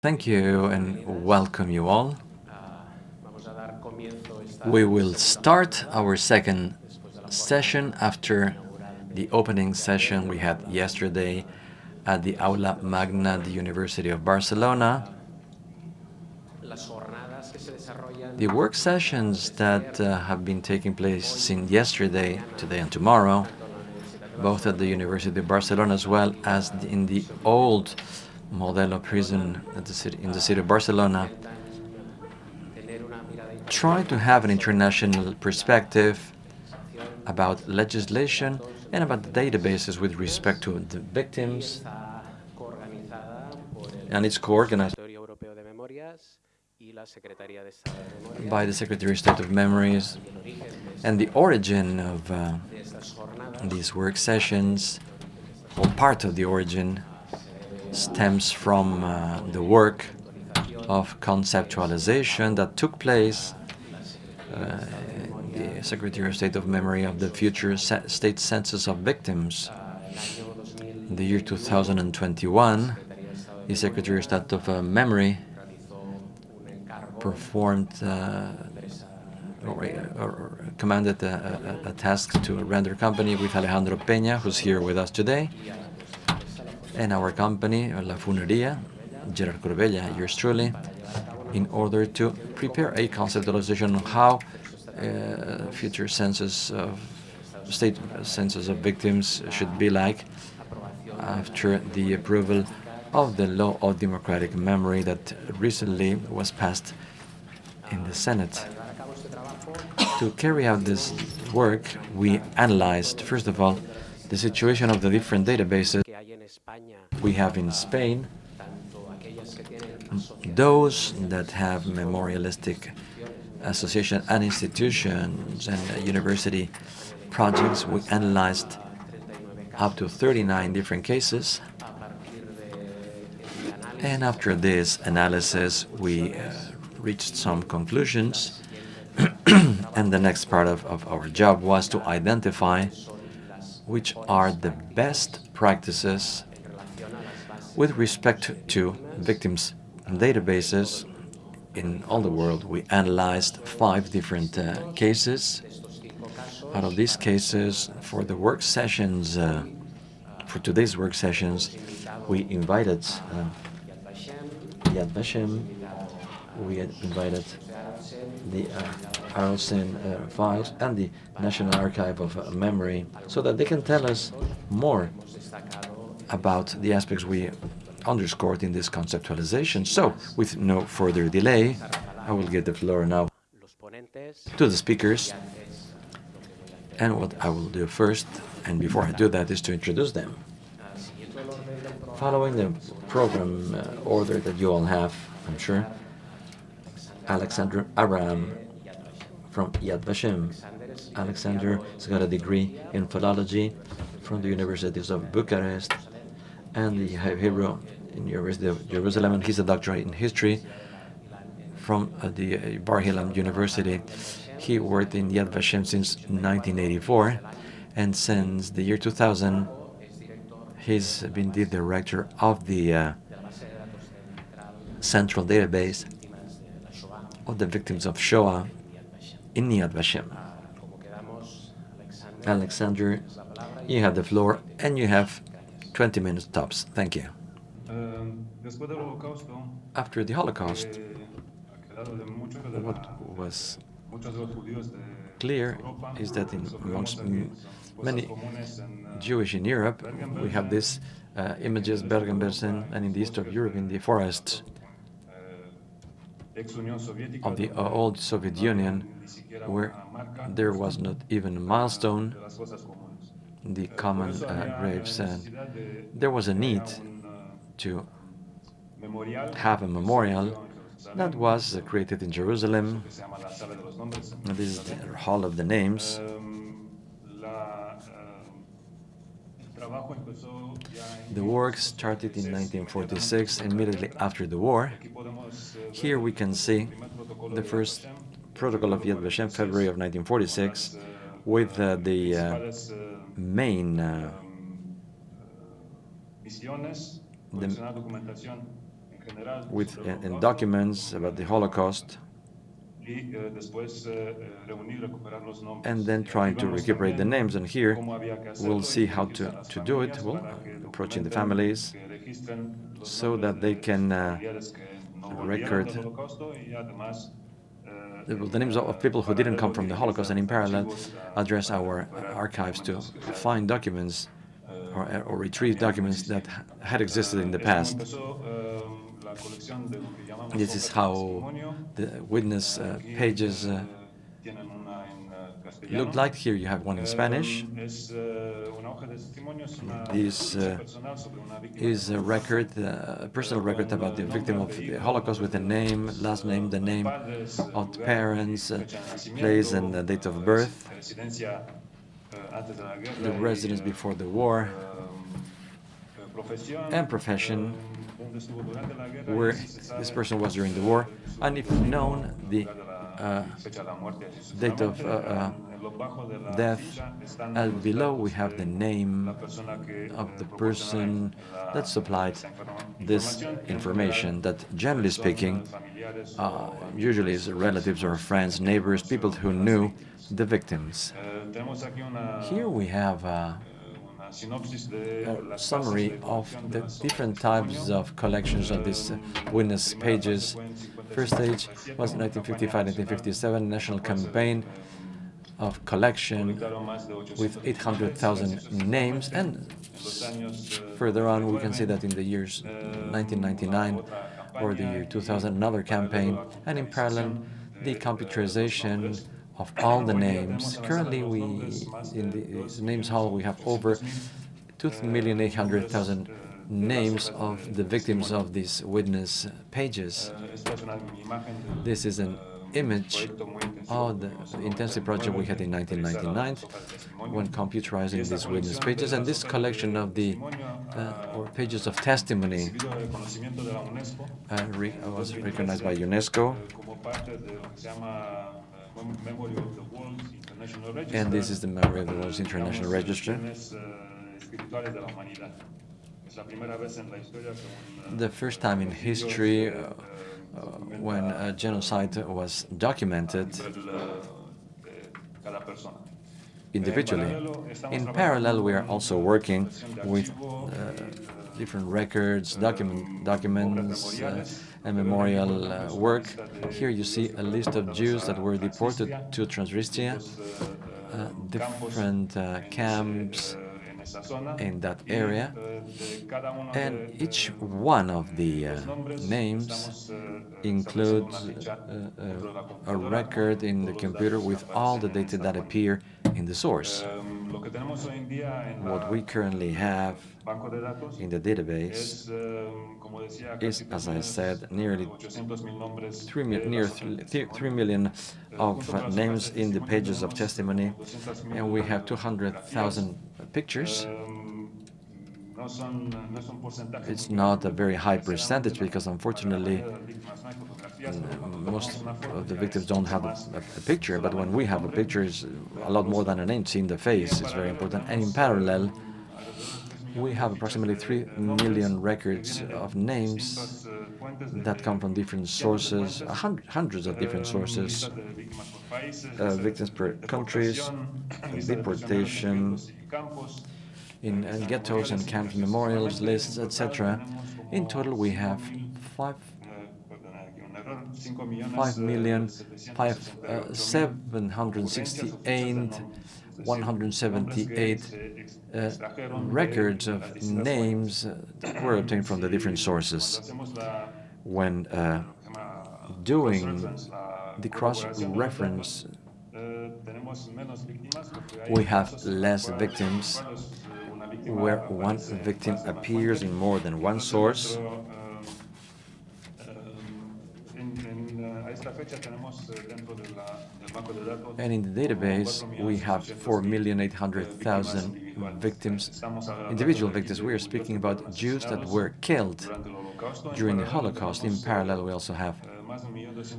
Thank you and welcome you all. We will start our second session after the opening session we had yesterday at the Aula Magna, the University of Barcelona. The work sessions that uh, have been taking place since yesterday, today and tomorrow, both at the University of Barcelona as well as in the old Modelo prison the city, in the city of Barcelona, try to have an international perspective about legislation and about the databases with respect to the victims, and it's co-organized by the Secretary of State of Memories, and the origin of uh, these work sessions, or part of the origin, stems from uh, the work of conceptualization that took place uh, the Secretary of State of Memory of the future state census of victims. In the year 2021, the Secretary of State of uh, Memory performed uh, or, or, commanded a, a, a, task to a render company with Alejandro Peña, who's here with us today, and our company, La Funeria, Gerard Corbella, yours truly, in order to prepare a conceptualization on how uh, future census of state census of victims should be like after the approval of the law of democratic memory that recently was passed in the Senate. To carry out this work, we analyzed, first of all, the situation of the different databases we have in Spain, those that have memorialistic association and institutions and university projects, we analyzed up to 39 different cases. And after this analysis, we uh, reached some conclusions. and the next part of, of our job was to identify which are the best practices with respect to victims' databases in all the world. We analyzed five different uh, cases. Out of these cases, for the work sessions, uh, for today's work sessions, we invited uh, Yad Vashem, we invited the uh, uh, files and the National Archive of uh, Memory so that they can tell us more about the aspects we underscored in this conceptualization. So, with no further delay, I will give the floor now to the speakers. And what I will do first, and before I do that, is to introduce them. Following the program uh, order that you all have, I'm sure, Alexander Avram from Yad Vashem. Alexander has got a degree in philology from the Universities of Bucharest and the Hebrew in University of Jerusalem, and he's a doctorate in history from uh, the uh, Bar-Ilan University. He worked in Yad Vashem since 1984, and since the year 2000, he's been the director of the uh, central database of the victims of Shoah in Yad Vashem. Alexander, you have the floor, and you have 20 minutes tops. Thank you. After the Holocaust, what was clear is that in amongst many Jewish in Europe, we have these uh, images, Bergen-Belsen, and in the east of Europe, in the forests of the uh, old Soviet Union, where there was not even a milestone, the common uh, graves, and there was a need to have a memorial that was created in Jerusalem. This is the Hall of the Names. The work started in 1946, immediately after the war. Here we can see the first protocol of Yad Vashem, February of 1946, with uh, the uh, main uh, the with in, in documents about the Holocaust, and then trying to recuperate the names. And here we'll see how to, to do it, well, approaching the families, so that they can uh, record the, names of people who didn't come from the Holocaust, and in parallel address our archives to find documents or, or retrieve documents that had existed in the past. This is how the witness uh, pages uh, look like. Here you have one in Spanish. This uh, is a record, uh, a personal record about the victim of the Holocaust with the name, last name, the name of the parents, uh, place and the date of birth, the residence before the war, and profession, where this person was during the war, and if known, the uh, date of uh, uh, death. And below we have the name of the person that supplied this information that, generally speaking, uh, usually is relatives or friends, neighbors, people who knew the victims. Here we have uh, a summary of the different types of collections of these uh, witness pages. First stage was 1955-1957 national campaign of collection with 800,000 names. And further on we can see that in the years 1999 or the year 2000 another campaign. and in parallel the computerization of all the names. Currently, we in the Names Hall we have over 2,800,000 names of the victims of these witness pages. This is an image of the intensive project we had in 1999 when computerizing these witness pages and this collection of the uh, or pages of testimony uh, re was recognized by UNESCO and this is the Memory of the World's International Register. The first time in history uh, uh, when a genocide was documented individually. In parallel, we are also working with uh, different records, document, documents, uh, and memorial uh, work. Here you see a list of Jews that were deported to Transnistria, uh, different uh, camps in that area, and each one of the uh, names includes uh, uh, a record in the computer with all the data that appear in the source. What we currently have in the database is, as I said, nearly 3, near 3 million of names in the pages of testimony, and we have 200,000 pictures. It's not a very high percentage because, unfortunately, most of the victims don't have a, a, picture, but when we have a picture, it's a lot more than a name. Seeing the face is very important. And in parallel, we have approximately 3 million records of names that come from different sources, hundreds of different sources, uh, victims per countries, deportation, in, in ghettos and camps, memorials, lists, etc. In total, we have five 5 million, five, uh, 768, 178 uh, records of names that were obtained from the different sources. When uh, doing the cross-reference, we have less victims where one victim appears in more than one source And in the database, we have 4,800,000 victims, individual victims. We are speaking about Jews that were killed during the Holocaust. In parallel, we also have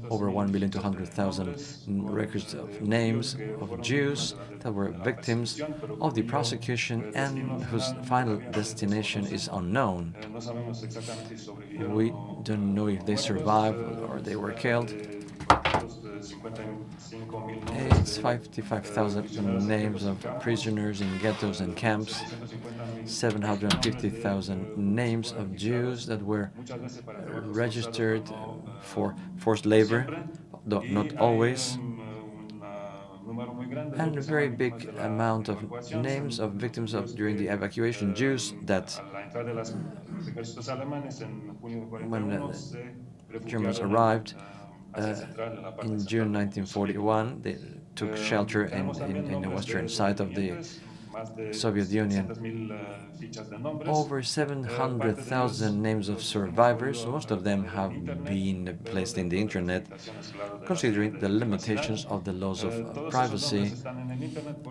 over 1,200,000 records of names of Jews that were victims of the prosecution and whose final destination is unknown. We don't know if they survived or they were killed. It's 55,000 names of prisoners in ghettos and camps, 750,000 names of Jews that were registered for forced labor, though not always, and a very big amount of names of victims of during the evacuation Jews that when uh, Germans arrived Uh, in June 1941, they took shelter in, in, in the western side of the Soviet Union. Over 700,000 names of survivors, most of them have been placed in the internet, considering the limitations of the laws of privacy.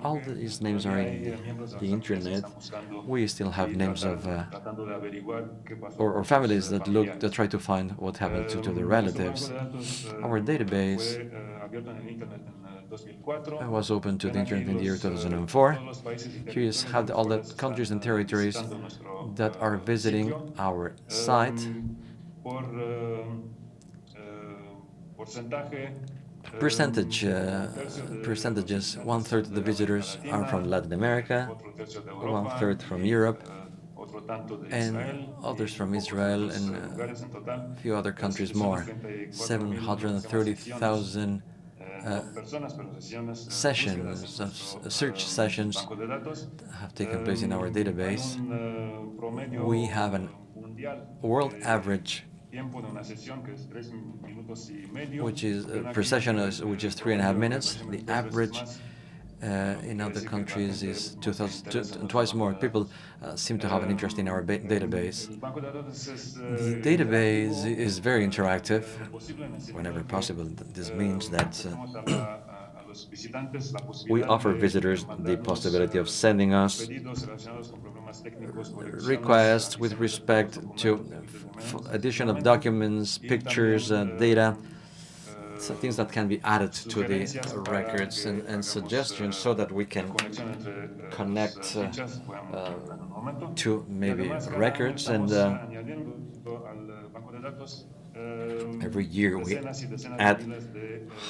All these names are in the, the internet. We still have names of uh, or, or, families that look that try to find what happened to, to their relatives. Our database was open to the internet in the year 2004. Here is how the, all the countries and territories that are visiting our site. Percentage, uh, percentages, one-third of the visitors are from Latin America, one-third from Europe, and others from Israel and uh, uh a few other countries more. 730,000 Uh, uh, uh, sessions, of search sessions have taken place in our database. We have a world average which is uh, per session, which is three and a half minutes. The average uh, in other countries is 2000, twice more. People uh, seem to have an interest in our database. The database is very interactive whenever possible. This means that uh, we offer visitors the possibility of sending us requests with respect to addition of documents, pictures, uh, data, things that can be added to the records and, and suggestions so that we can connect uh, uh, to maybe records and uh, every year we add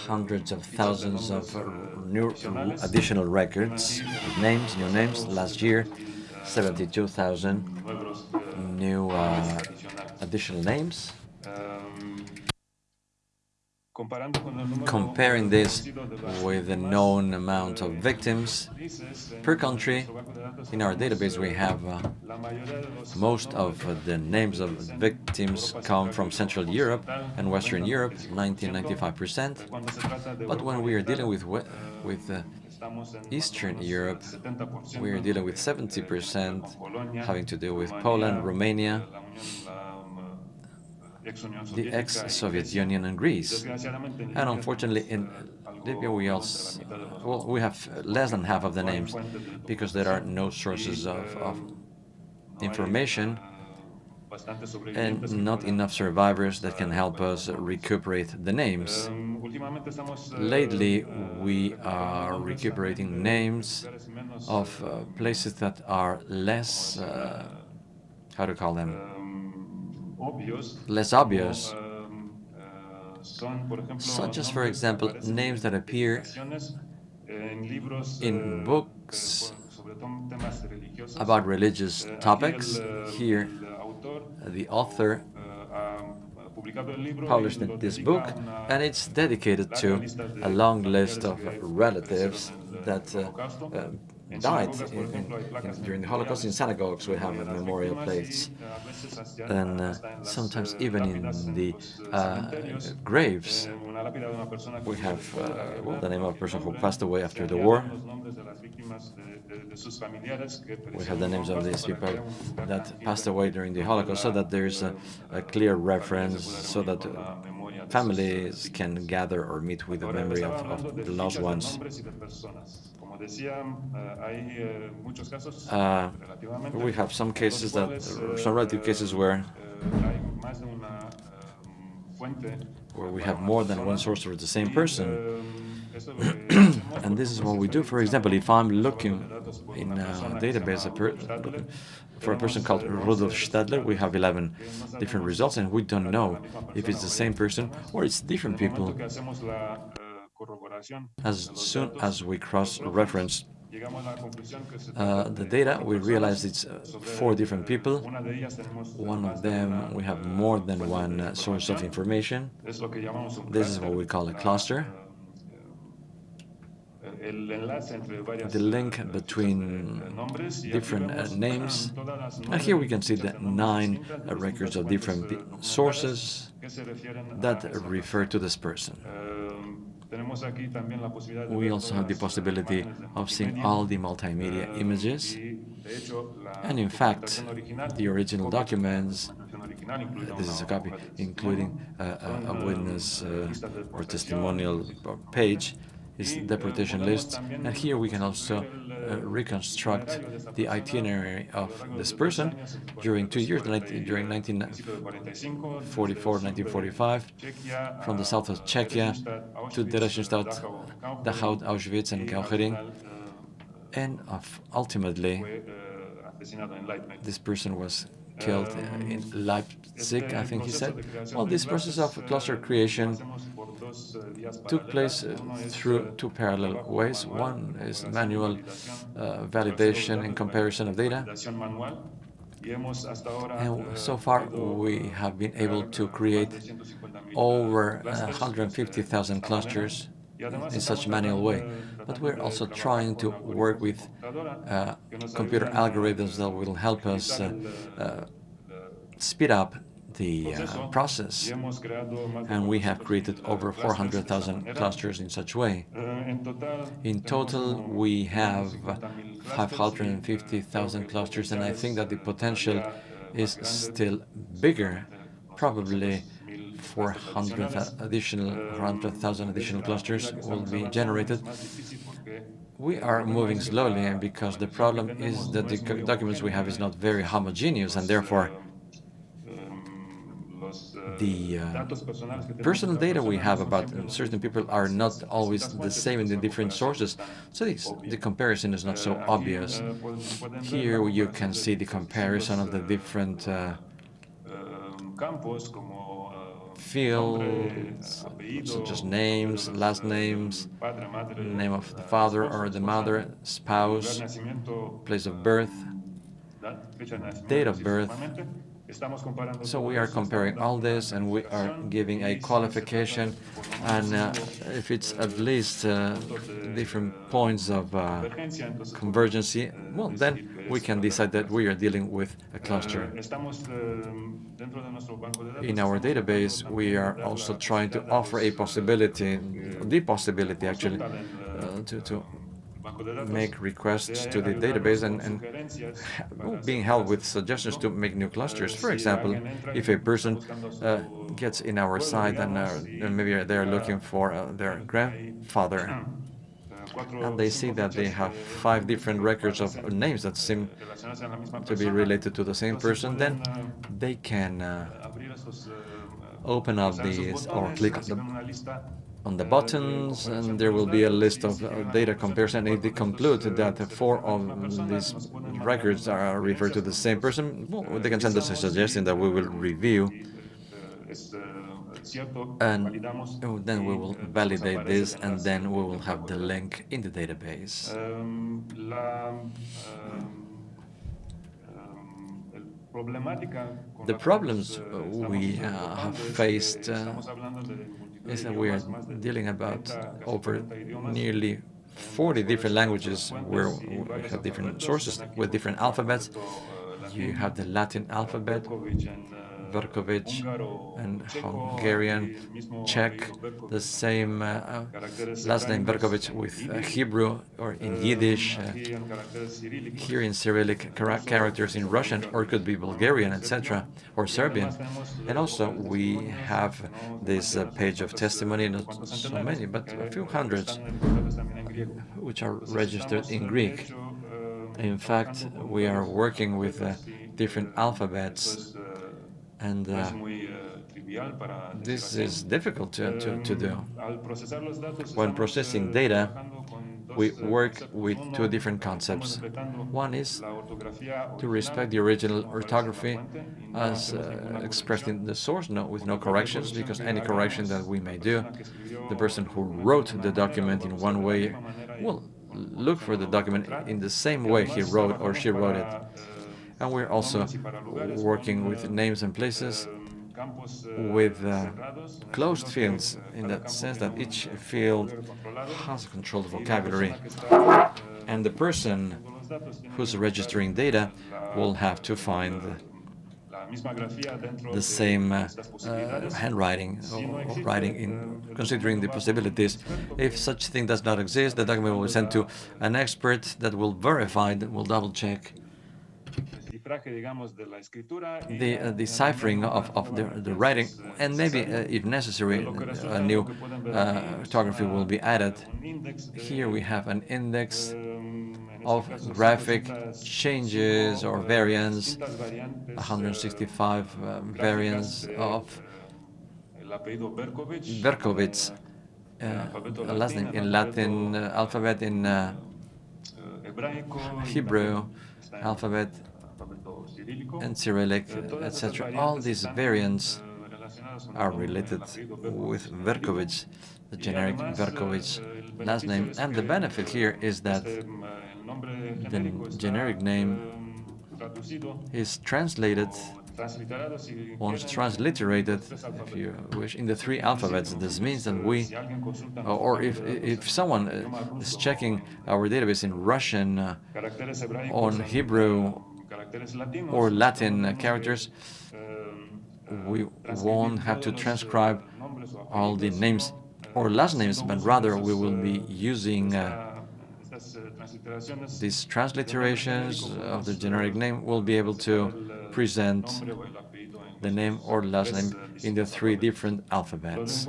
hundreds of thousands of new additional records names new names. Last year 72,000 new uh, additional names Comparing this with the known amount of victims per country, in our database we have uh, most of the names of victims come from Central Europe and Western Europe, 90-95%. But when we are dealing with, with uh, Eastern Europe, we are dealing with 70% having to do with Poland, Romania, the ex-Soviet Union and Greece. And unfortunately, in Libya, we also well, we have less than half of the names because there are no sources of, of information and not enough survivors that can help us recuperate the names. Lately, we are recuperating names of uh, places that are less, uh, how to call them, less obvious, such as, for example, names that appear in books about religious topics. Here, the author published this book, and it's dedicated to a long list of relatives that uh, uh, died in, in, in, during the Holocaust. In synagogues we have memorial plates, and uh, sometimes even in the uh, uh graves we have uh, well, the name of a person who passed away after the war. We have the names of these people that passed away during the Holocaust so that there's a, a clear reference, so that families can gather or meet with the memory of, of the lost ones. Uh, we have some cases that, some relative cases where where we have more than one source for the same person. and this is what we do. For example, if I'm looking in a uh, database for a person called Rudolf Stadler, we have 11 different results, and we don't know if it's the same person or it's different people. As soon as we cross-reference uh, the data, we realize it's uh, four different people. One of them, we have more than one uh, source of information. This is what we call a cluster. The link between different uh, names. And here we can see the nine uh, records of different sources that refer to this person. We also have the possibility of seeing all the multimedia images. And in fact, the original documents, this is a copy, including a, a witness uh, or testimonial page, is deportation list. And here we can also uh, reconstruct the itinerary of this person during two years, during 1944, 1945, from the south of Czechia to Theresienstadt, Dachau, Auschwitz, and Kaufering. And ultimately, this person was killed uh, in Leipzig, I think he said. Well, this process of cluster creation took place uh, through two parallel ways. One is manual uh, validation and comparison of data. And so far, we have been able to create over uh, 150,000 clusters in such a manual way. But we're also trying to work with uh, computer algorithms that will help us uh, uh, speed up the uh, process, and we have created over 400,000 clusters in such way. In total, we have 550,000 clusters, and I think that the potential is still bigger, probably 400 additional 400,000 additional clusters will be generated. We are moving slowly, and because the problem is that the documents we have is not very homogeneous, and therefore the uh, personal data we have about certain people are not always the same in the different sources, so the comparison is not so obvious. Here you can see the comparison of the different uh, fields, such as names, last names, name of the father or the mother, spouse, place of birth, date of birth, so we are comparing all this and we are giving a qualification and uh, if it's at least uh, different points of uh, convergency, well then we can decide that we are dealing with a cluster. In our database we are also trying to offer a possibility, the possibility actually, uh, to, to make requests to the database and, and being helped with suggestions to make new clusters. For example, if a person uh, gets in our site and, uh, maybe they're looking for uh, their grandfather, and they see that they have five different records of names that seem to be related to the same person, then they can uh, open up these or click on the on the buttons, and there will be a list of uh, data comparison. If they conclude that four of these records are referred to the same person, well, they can send us a suggestion that we will review, and then we will validate this, and then we will have the link in the database. The problems we uh, have faced uh, is that we are dealing about over nearly 40 different languages where we have different sources with different alphabets. You have the Latin alphabet, Berkovich and Hungarian, Czech, the same uh, uh, last name Berkovich with uh, Hebrew or in Yiddish, uh, here in Cyrillic characters in Russian, or could be Bulgarian, etc., or Serbian. And also we have this uh, page of testimony, not so many, but a few hundreds, which are registered in Greek. In fact, we are working with uh, different alphabets and uh, This is difficult to, to, to do. When processing data, we work with two different concepts. One is to respect the original orthography as uh, expressed in the source note with no corrections, because any correction that we may do, the person who wrote the document in one way will look for the document in the same way he wrote or she wrote it. And we're also working with names and places with uh, closed fields in that sense that each field has a controlled vocabulary and the person who's registering data will have to find the same uh, uh, handwriting or writing in considering the possibilities. If such thing does not exist, the document will be sent to an expert that will verify, that will double check the uh, deciphering of, of the, the writing, and maybe, uh, if necessary, a new uh, orthography will be added. Here we have an index of graphic changes or variants, 165 um, variants of Berkowitz, uh, last name in Latin uh, alphabet, in uh, Hebrew alphabet, and Cyrillic, etc. All these variants are related with Berkowitz, the generic Berkowitz last name. And the benefit here is that the generic name is translated or transliterated, if you wish, in the three alphabets. This means that we, or if, if someone eh, is checking our database in Russian, on Hebrew, or Latin characters, we won't have to transcribe all the names or last names, but rather we will be using uh, these transliterations of the generic name We'll be able to present the name or last name in the three different alphabets.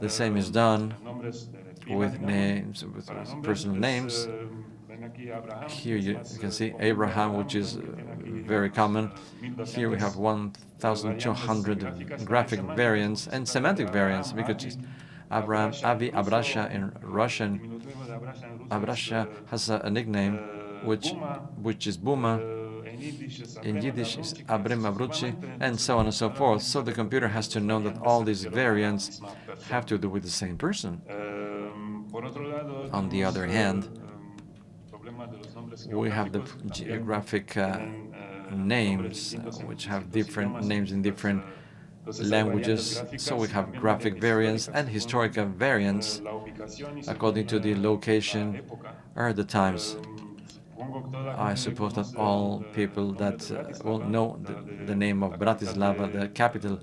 The same is done with names, with personal names, here you, you can see Abraham, which is uh, very common. Here we have 1,200 graphic variants and semantic variants because Abraham, Avi Abrasha in Russian. Abrasha has a, a nickname which which is Buma. In Yiddish is Abrim Abruchi, and so on and so forth. So the computer has to know that all these variants have to do with the same person. On the other hand, we have the geographic uh, names, uh, which have different names in different languages. So we have graphic variants and historical variants according to the location or the times. I suppose that all people that uh, will know the, the, name of Bratislava, the capital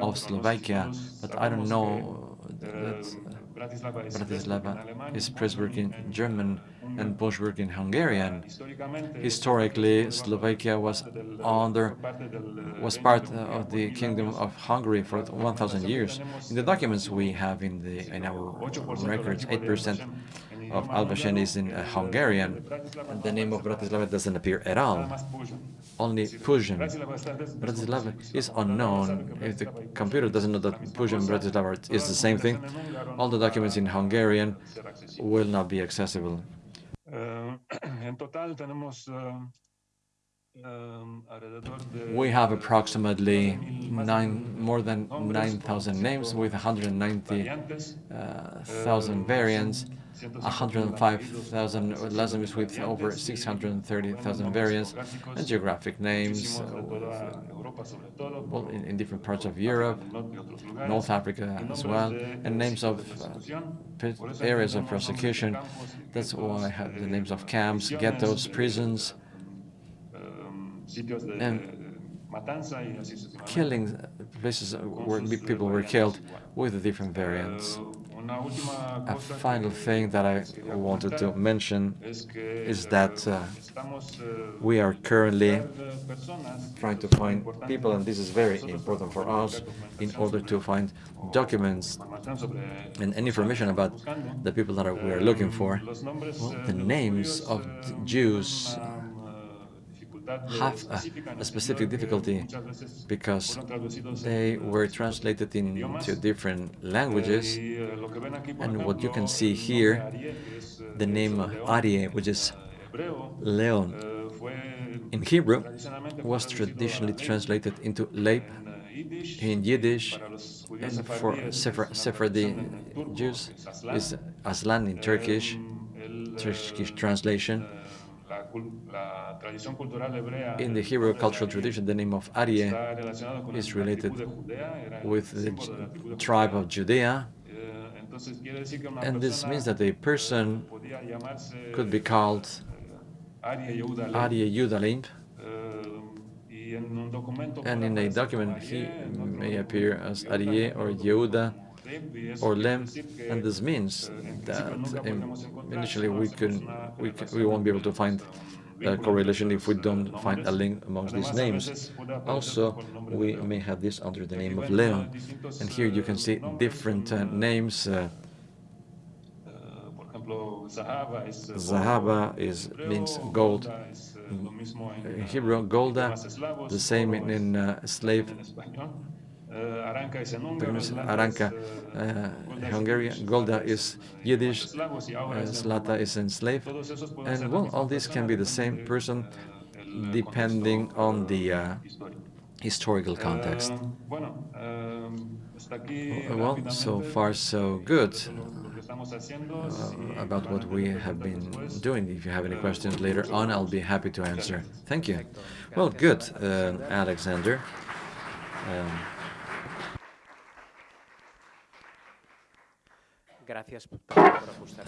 of Slovakia, but I don't know that uh, Bratislava is Pressburg in German and Boschburg in Hungarian. Historically, Slovakia was under was part of the Kingdom of Hungary for 1,000 years. In the documents we have in the in our records, 8% of Alvashen is in uh, Hungarian, and the name of Bratislava doesn't appear at all. Only Pozsony. Bratislava is unknown. If the computer doesn't know that Pozsony Bratislava is the same thing, all the documents in Hungarian will not be accessible. Total tenemos eh, eh, we have approximately nine, more than 9,000 names with 190,000 variants, 105,000 Lazamis with over 630,000 variants, and geographic names uh, well, in, in, different parts of Europe, North Africa as well, and names of uh, areas of persecution. That's why I have the names of camps, ghettos, prisons, and killing places where people were killed with different variants. A final thing that I wanted to mention is that uh, we are currently trying to find people, and this is very important for us, in order to find documents and information about the people that we are looking for. Well, the names of Jews have a, a specific difficulty because they were translated into different languages. And what you can see here, the name Arie, which is Leon in Hebrew, was traditionally translated into Leib in Yiddish, and for Sephardi Jews is Aslan in Turkish, Turkish translation. In the Hebrew cultural tradition, the name of Arie is related with the tribe of Judea, and this means that a person could be called Arie Yudalim, and in a document he may appear as Arie or Yehuda or Lem, and this means that initially we can we can, we won't be able to find a correlation if we don't find a link amongst these names. Also, we may have this under the name of Leon, and here you can see different uh, names. Uh, Zahaba is means gold. In Hebrew, Golda, the same in, in uh, slave Aranka, is uh, Hungarian, Golda is Yiddish, Slata Zlata is enslaved, and well, all these can be the same person depending on the uh, historical context. Well, so far so good uh, about what we have been doing. If you have any questions later on, I'll be happy to answer. Thank you. Well, good, uh, Alexander. Um,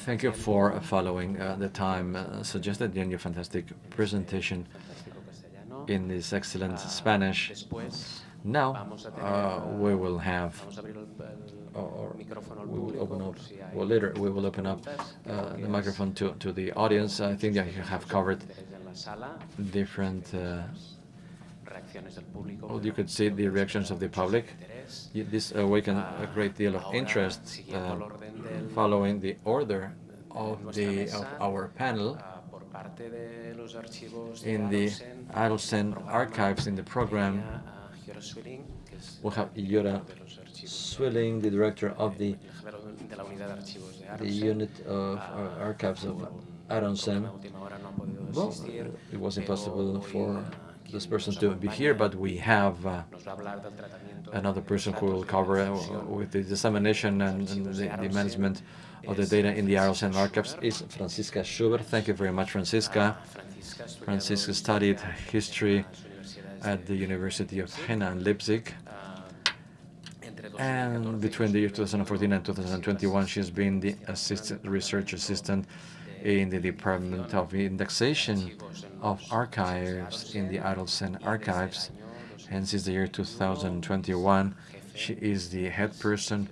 Thank you for following uh, the time uh, suggested in your fantastic presentation in this excellent Spanish. Now uh, we will have, or we will open up, well later we will open up uh, the microphone to, to the audience. I think that you have covered different, uh, well, you could see the reactions of the public. This awakened a great deal of interest uh, following the order of, the, of our panel in the Arolsen archives in the program. We have Giora Zwilling, the director of the, the unit of archives of Arolsen. Well, it was impossible for this person to be here, but we have uh, another person who will cover uh, with the dissemination and, and the, the, management of the data in the Arolsen archives is Francisca Schubert. Thank you very much, Francisca. Francisca studied history at the University of Jena and Leipzig. And between the year 2014 and 2021, she's been the assistant research assistant in the Department of Indexation of Archives in the Arolsen Archives. And since the year 2021, she is the head person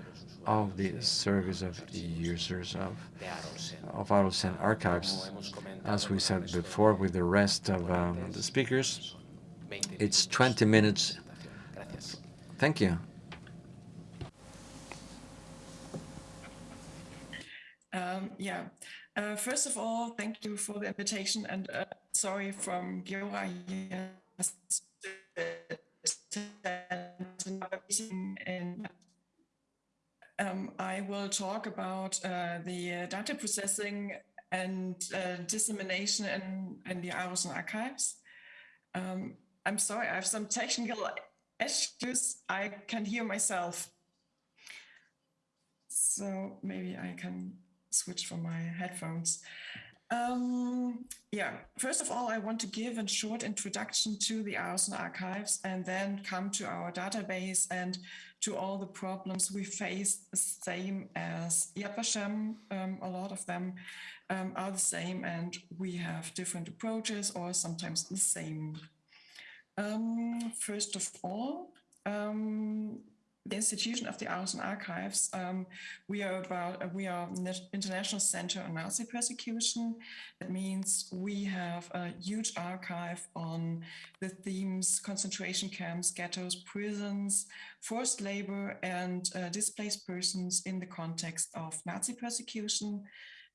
of the Service of Users of, of Arolsen Archives. As we said before with the rest of um, the speakers, it's 20 minutes. Thank you. Um, yeah. Uh, first of all, thank you for the invitation and uh, sorry from Giora um, I will talk about uh, the data processing and uh, dissemination in, in the Arolsen archives. Um, I'm sorry, I have some technical issues. I can hear myself. So maybe I can switch from my headphones. Um, yeah, first of all, I want to give a short introduction to the Arolsen archives and then come to our database and to all the problems we face, the same as Yad Vashem. Um, a lot of them um, are the same and we have different approaches or sometimes the same. Um, first of all, um, the institution of the Arolsen Archives, um, we are about uh, we are international center on Nazi persecution. That means we have a huge archive on the themes concentration camps, ghettos, prisons, forced labor, and uh, displaced persons in the context of Nazi persecution.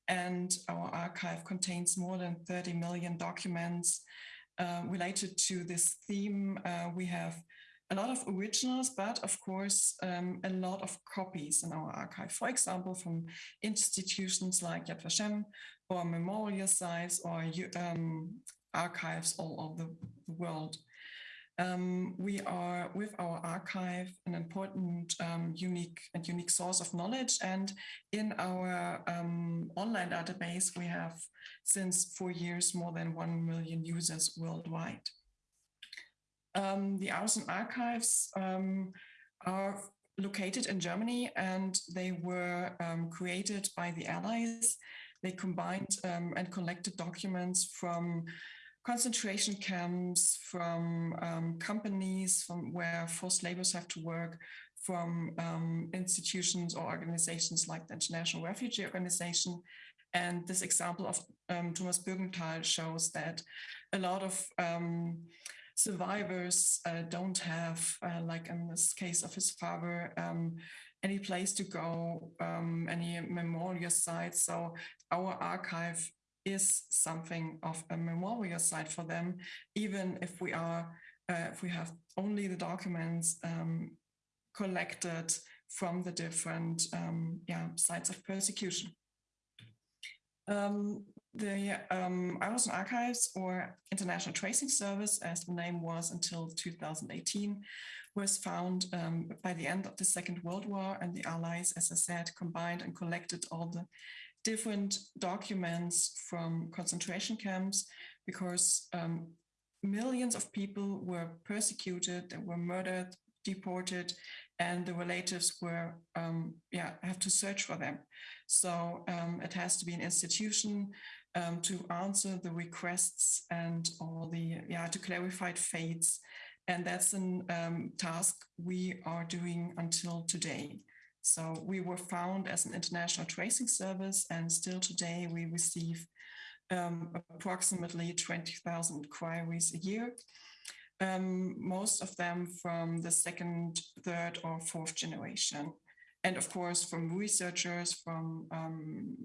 And our archive contains more than 30 million documents uh, related to this theme, uh, we have a lot of originals, but of course, um, a lot of copies in our archive. For example, from institutions like Yad Vashem or memorial sites or um, archives all over the world. Um, we are with our archive an important um, unique and unique source of knowledge and in our um, online database we have since four years more than 1 million users worldwide. Um, the Arolsen archives um, are located in Germany and they were um, created by the Allies. They combined and collected documents from concentration camps, from um, companies from where forced laborers have to work, from um, institutions or organizations like the International Refugee Organization. And this example of um, Thomas Bürgenthal shows that a lot of um, survivors uh, don't have, uh, like in this case of his father, um, any place to go, um, any memorial site. So our archive is something of a memorial site for them, even if we are, uh, if we have only the documents um, collected from the different um, yeah, sites of persecution. Um, the um, Archives or International Tracing Service, as the name was until 2018, was found um, by the end of the Second World War and the Allies, as I said, combined and collected all the different documents from concentration camps because um, millions of people were persecuted, they were murdered, deported, and the relatives were, um, yeah, have to search for them. So um, it has to be an institution um, to answer the requests and all the, yeah, to clarify fates. And that's a um, task we are doing until today. So we were found as an international tracing service and still today we receive um, approximately 20,000 queries a year. Um, most of them from the second, third or fourth generation. And of course, from researchers, from um,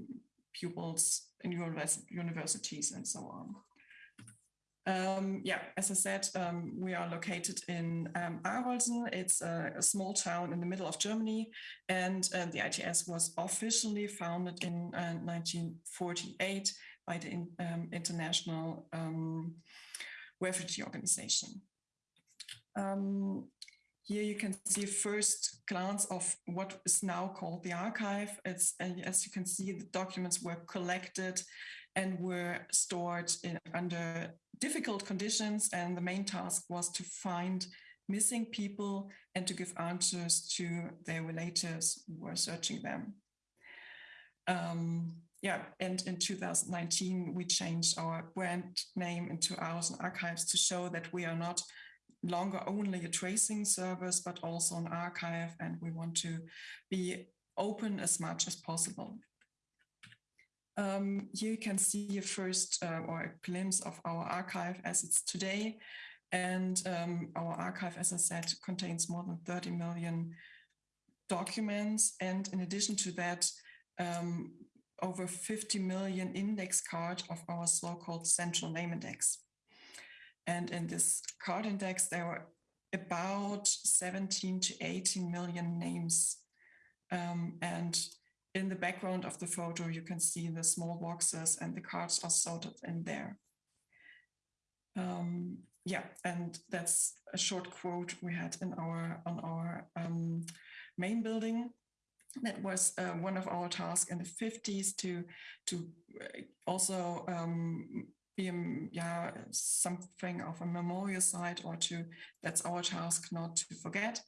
pupils in universities and so on. Um, yeah, as I said, um, we are located in um, Arolsen. It's a, a, small town in the middle of Germany, and uh, the ITS was officially founded in uh, 1948 by the in, um, International um, Refugee Organization. Here you can see a first glance of what is now called the archive. It's, as you can see, the documents were collected and were stored in, under difficult conditions. And the main task was to find missing people and to give answers to their relatives who were searching them. Um, yeah, and in 2019, we changed our brand name into Arolsen Archives to show that we are not longer only a tracing service, but also an archive, and we want to be open as much as possible. Um, here you can see a first uh, or a glimpse of our archive as it's today. And um, our archive, as I said, contains more than 30 million documents. And in addition to that, um, over 50 million index card of our so-called central name index. And in this card index, there were about 17 to 18 million names. Um, and in the background of the photo, you can see the small boxes and the cards are sorted in there. Um, yeah, and that's a short quote we had in our on our um, main building. That was uh, one of our tasks in the 50s to to uh, also um, be yeah something of a memorial site or to that's our task not to forget.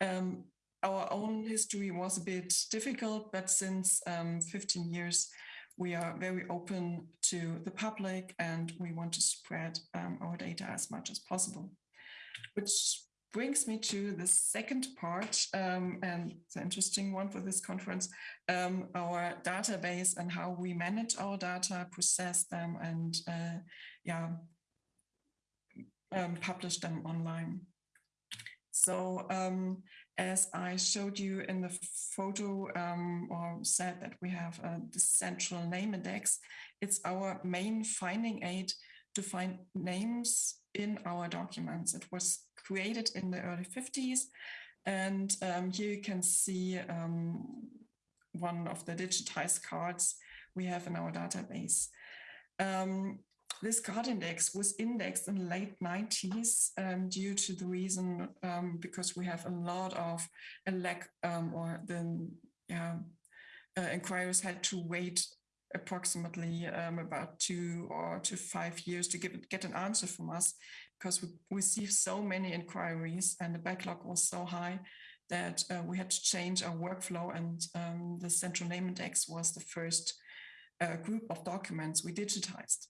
Um, our own history was a bit difficult, but since um, 15 years, we are very open to the public and we want to spread um, our data as much as possible. Which brings me to the second part um, and the interesting one for this conference, um, our database and how we manage our data, process them and uh, yeah, um, publish them online. So um, as I showed you in the photo um, or said that we have uh, the central name index, it's our main finding aid to find names in our documents. It was created in the early 50s. And um, here you can see um, one of the digitized cards we have in our database. Um, this card index was indexed in the late 90s um, due to the reason um, because we have a lot of a lack um, or the yeah, uh, inquirers had to wait approximately um, about two or to five years to give, get an answer from us because we received so many inquiries and the backlog was so high that uh, we had to change our workflow and um, the central name index was the first uh, group of documents we digitized.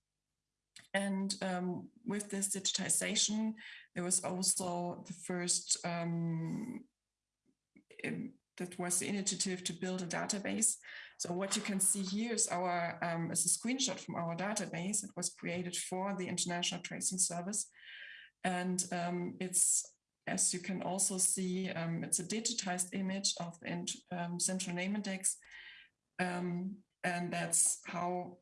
And um, with this digitization, there was also the first, um, that was the initiative to build a database. So what you can see here is our um, is a screenshot from our database. It was created for the International Tracing Service. And um, it's, as you can also see, um, it's a digitized image of the um, central name index. Um, and that's how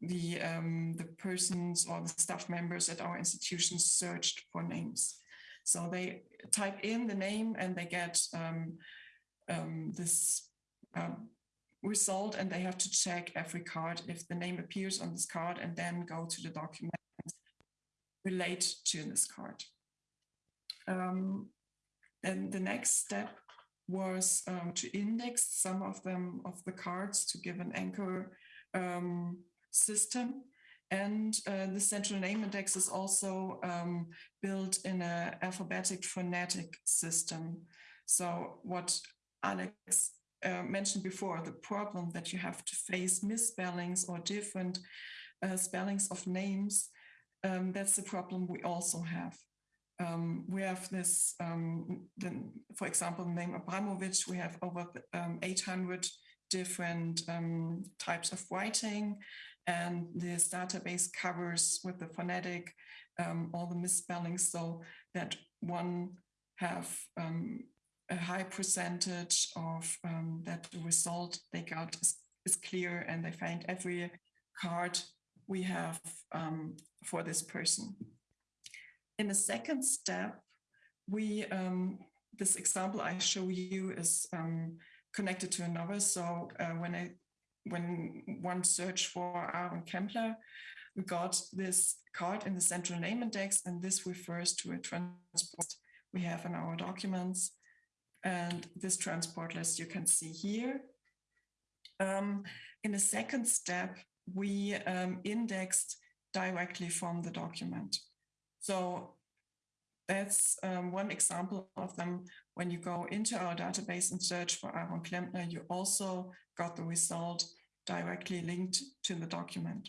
the um, the persons or the staff members at our institutions searched for names. So they type in the name and they get this um, result and they have to check every card if the name appears on this card and then go to the document relate to this card. Um, and the next step was um, to index some of them of the cards to give an anchor um, system. And uh, the central name index is also um, built in an alphabetic phonetic system. So what Alex uh, mentioned before, the problem that you have to face misspellings or different uh, spellings of names, um, that's the problem we also have. Um, we have this, um, the, for example, the name Abramovich, we have over um, 800 different um, types of writing. And this database covers with the phonetic all the misspellings so that one have a high percentage of um, that the result they got is, is, clear and they find every card we have um, for this person. In the second step, we um, this example I show you is um, connected to another. So uh, when I when one searched for Aaron Kempler, we got this card in the central name index, and this refers to a transport we have in our documents. And this transport list you can see here. Um, in the second step, we um, indexed directly from the document. So that's um, one example of them. When you go into our database and search for Aaron Klempner, you also got the result directly linked to the document.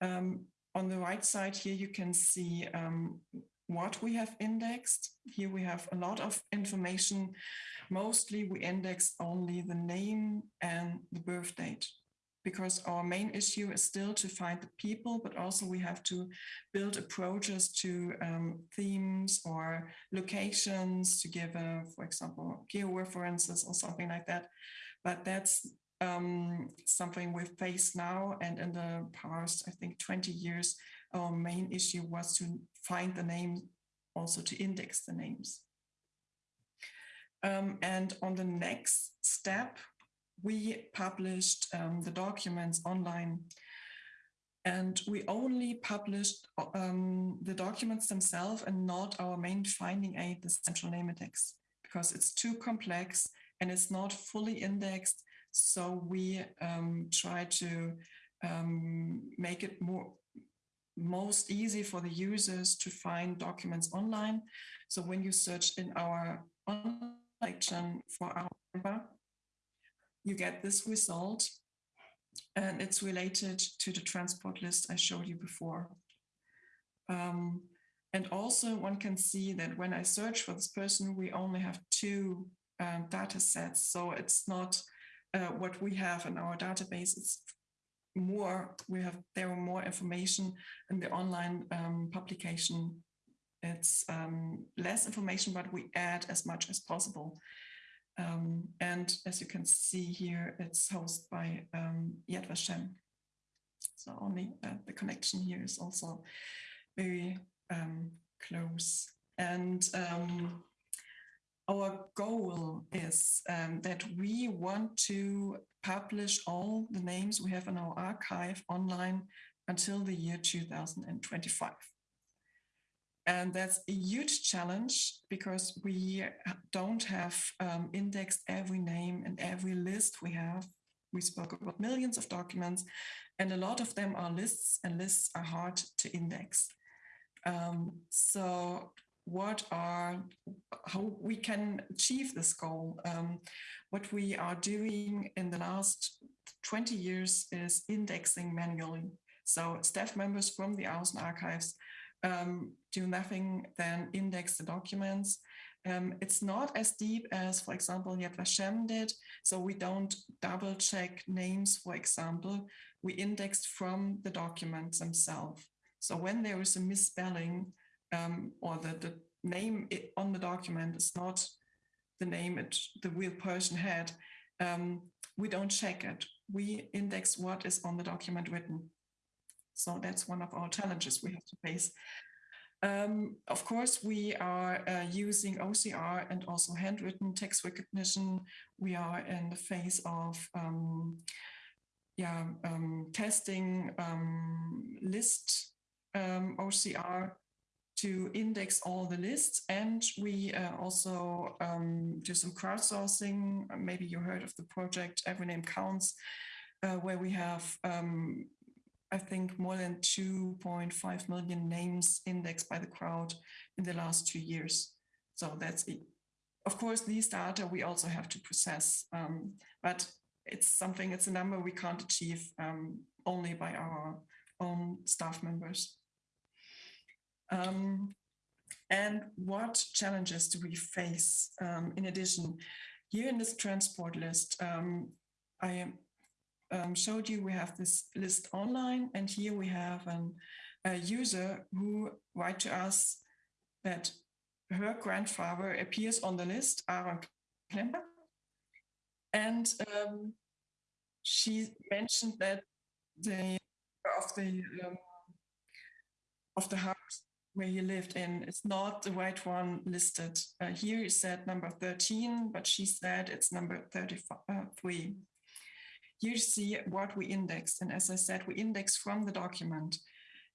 Um, on the right side here, you can see um, what we have indexed. Here we have a lot of information. Mostly we index only the name and the birth date because our main issue is still to find the people, but also we have to build approaches to um, themes or locations to give, a, for example, georeferences or something like that. But that's um, something we face now. And in the past, I think 20 years, our main issue was to find the name, also to index the names. Um, and on the next step, we published um, the documents online. And we only published um, the documents themselves and not our main finding aid, the central name index, because it's too complex and it's not fully indexed so we um, try to um, make it more most easy for the users to find documents online. So when you search in our online section for our member, you get this result and it's related to the transport list I showed you before. Um, and also one can see that when I search for this person, we only have two um, data sets. So it's not uh, what we have in our database is more, we have there are more information in the online um, publication. It's um, less information, but we add as much as possible. Um, and as you can see here, it's hosted by um, Yad Vashem. So only uh, the connection here is also very um, close. And um, our goal is um, that we want to publish all the names we have in our archive online until the year 2025. And that's a huge challenge because we don't have um, indexed every name and every list we have. We spoke about millions of documents, and a lot of them are lists, and lists are hard to index. Um, so, what are how we can achieve this goal? Um, what we are doing in the last 20 years is indexing manually. So, staff members from the Arolsen archives um, do nothing than index the documents. Um, it's not as deep as, for example, Yad Vashem did. So we don't double check names, for example. We indexed from the documents themselves. So when there is a misspelling um, or the, the name on the document is not the name it, the real person had, um, we don't check it. We index what is on the document written. So that's one of our challenges we have to face. Um, of course, we are uh, using OCR and also handwritten text recognition. We are in the phase of um, yeah, um, testing um, list um, OCR to index all the lists. And we uh, also um, do some crowdsourcing. Maybe you heard of the project Every Name Counts, uh, where we have I think more than 2.5 million names indexed by the crowd in the last two years. So that's it. Of course, these data we also have to process, um, but it's something, it's a number we can't achieve um, only by our own staff members. Um, and what challenges do we face um, in addition? Here in this transport list, um, I am um, showed you, we have this list online, and here we have an, a user who write to us that her grandfather appears on the list, Aaron Klemper, and um, she mentioned that the of the um, of the house where he lived in is not the right one listed. Uh, here is said number 13, but she said it's number 33 you see what we indexed. And as I said, we index from the document.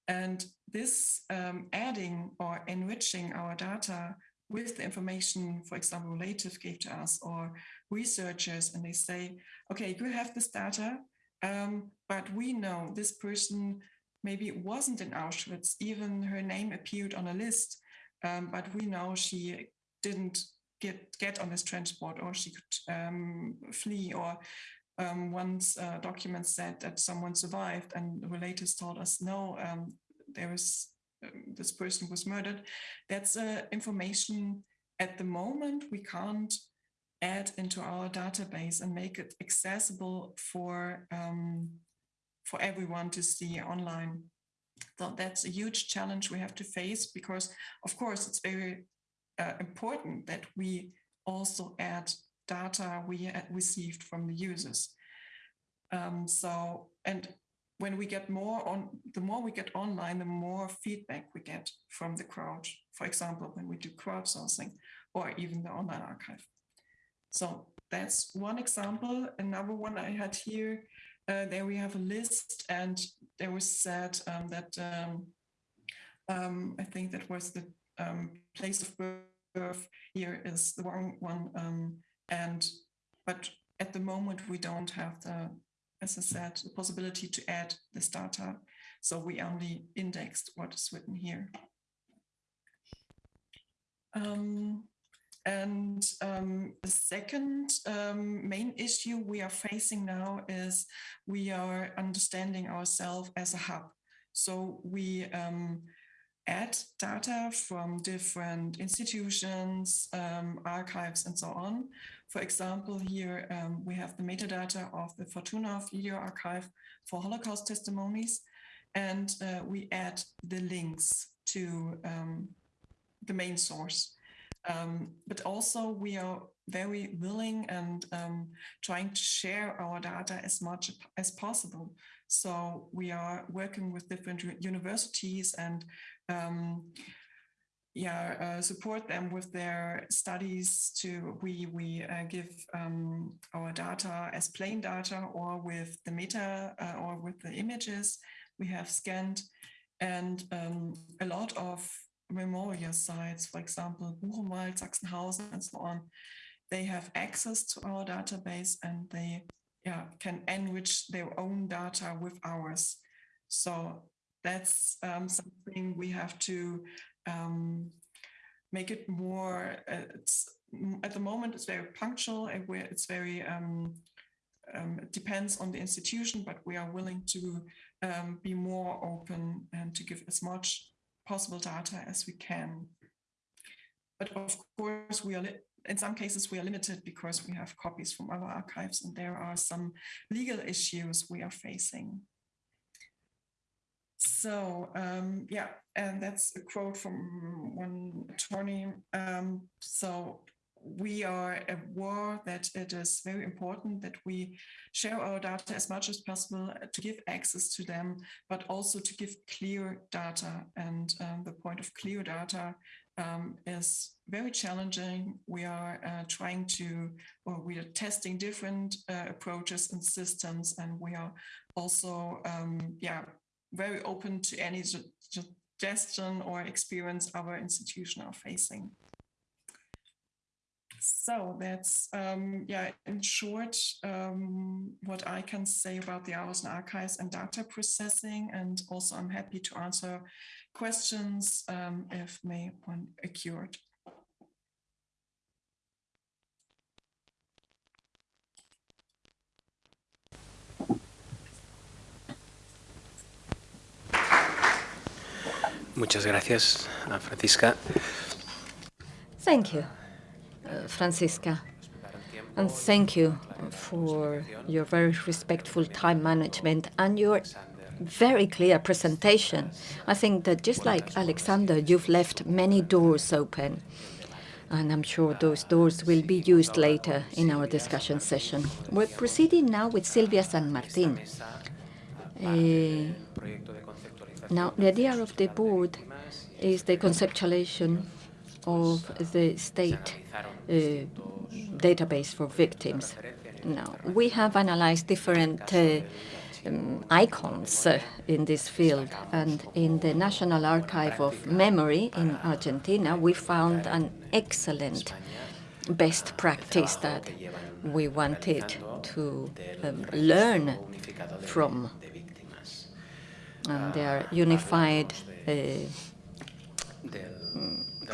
And this um, adding or enriching our data with the information, for example, Relative gave to us or researchers, and they say, okay, you have this data, um, but we know this person maybe wasn't in Auschwitz, even her name appeared on a list, um, but we know she didn't get, get on this transport or she could um, flee or um, once uh, documents said that someone survived and relatives told us no um, there is um, this person was murdered that's uh, information at the moment we can't add into our database and make it accessible for um, for everyone to see online. So that's a huge challenge we have to face because of course it's very uh, important that we also add data we received from the users. Um, so, and when we get more on, the more we get online, the more feedback we get from the crowd. For example, when we do crowdsourcing or even the online archive. So that's one example. Another one I had here, uh, there we have a list and there was said um, that um, um, I think that was the um, place of birth here is the wrong one um, and but at the moment, we don't have the, as I said, the possibility to add this data. So we only indexed what is written here. Um, and um, the second um, main issue we are facing now is we are understanding ourselves as a hub. So we um, add data from different institutions, um, archives, and so on. For example, here um, we have the metadata of the Fortunoff Video Archive for Holocaust testimonies, and uh, we add the links to um, the main source. Um, but also we are very willing and um, trying to share our data as much as possible. So we are working with different universities and um, yeah, uh, support them with their studies to, we, we uh, give um, our data as plain data or with the meta uh, or with the images we have scanned and um, a lot of memorial sites, for example, Buchenwald, Sachsenhausen, and so on, they have access to our database and they yeah, can enrich their own data with ours. So that's um, something we have to um, make it more, uh, it's, at the moment it's very punctual and it's very, um, um, it depends on the institution, but we are willing to um, be more open and to give as much possible data as we can. But of course, we are in some cases we are limited because we have copies from other archives and there are some legal issues we are facing. So um, yeah, and that's a quote from one attorney. Um, so we are aware that it is very important that we share our data as much as possible to give access to them, but also to give clear data. And um, the point of clear data um, is very challenging. We are uh, trying to, or we are testing different uh, approaches and systems, and we are also, um, yeah, very open to any suggestion or experience our institution are facing. So that's, um, yeah, in short, um, what I can say about the Arolsen archives and data processing. And also I'm happy to answer questions um, if may one occurred. Muchas gracias, Francisca. Thank you, uh, Francisca. And thank you for your very respectful time management and your very clear presentation. I think that just like Alexander, you've left many doors open. And I'm sure those doors will be used later in our discussion session. We're proceeding now with Silvia San Martin. Now, the idea of the board is the conceptualization of the state uh, database for victims. Now, we have analyzed different uh, um, icons uh, in this field. And in the National Archive of Memory in Argentina, we found an excellent best practice that we wanted to um, learn from. And they are unified uh,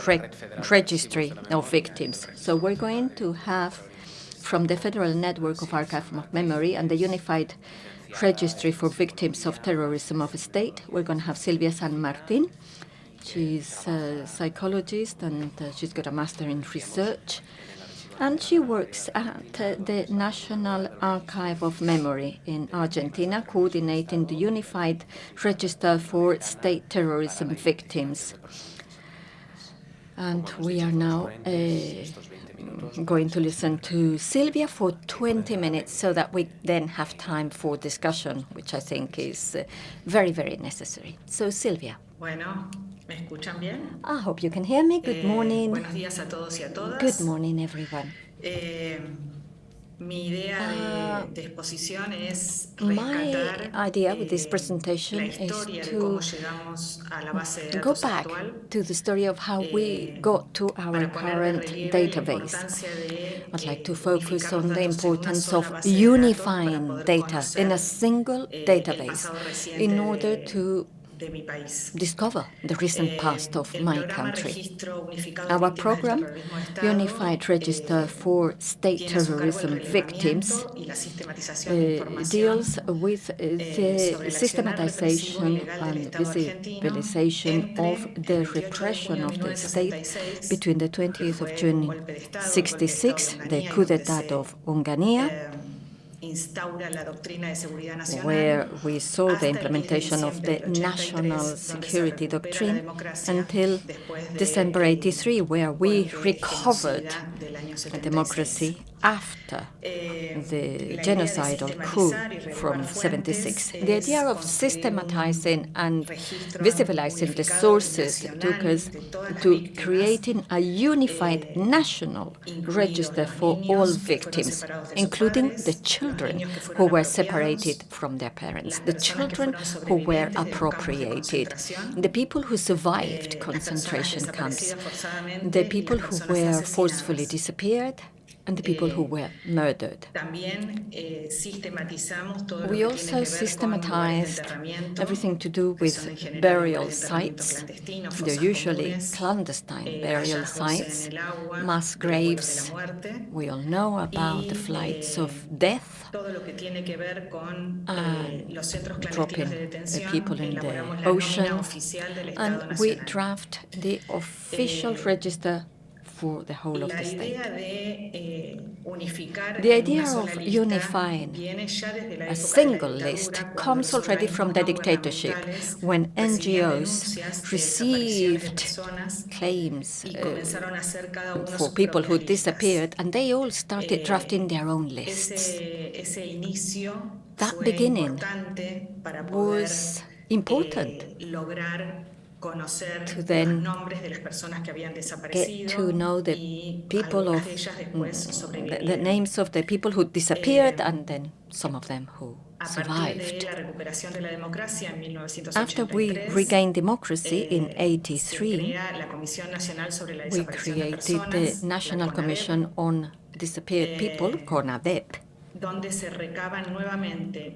re registry of victims. So we're going to have from the Federal Network of Archive of Memory and the Unified Registry for Victims of Terrorism of State. We're going to have Silvia San Martin. She's a psychologist and uh, she's got a master in research. And she works at the National Archive of Memory in Argentina, coordinating the Unified Register for State Terrorism Victims. And we are now uh, going to listen to Silvia for 20 minutes so that we then have time for discussion, which I think is uh, very, very necessary. So, Silvia. Bueno, ¿me escuchan bien? I hope you can hear me. Good morning. Eh, buenos días a todos y a todas. Good morning, everyone. Eh, Mi idea de, ah, de, exposición es rescatar My idea with this eh, presentation is to go back to the story of how we eh, got to our current database. I'd like to focus on the importance of unifying data in a single eh, database in order to discover the recent eh, past of my country. Our program, Unified Register for State Terrorism Victims, uh, deals with the eh, systematization and visibilization of the repression of the state between the 20th of June 66, the coup d'etat of Onganía, where we saw the implementation of the national security doctrine until December 83, where we recovered democracy after the genocidal coup from 76. The idea of systematizing and visibilizing the sources took us to creating a unified national register for all victims, including the children who were separated from their parents, the children who were appropriated, the people who survived concentration camps, the people who were forcefully disappeared, and the people who were murdered. We also systematized everything to do with burial sites. They're usually clandestine burial sites, mass graves. We all know about the flights of death and uh, dropping the people in the ocean. And we draft the official register for the whole of the state. The idea of unifying a single list comes already from the dictatorship, when NGOs received claims uh, for people who disappeared, and they all started drafting their own lists. That beginning was important to then get to know the people of mm, the, the, names of the people who disappeared and then some of them who survived. After we regained democracy in 83, we created the National Commission on Disappeared People, CONADEP,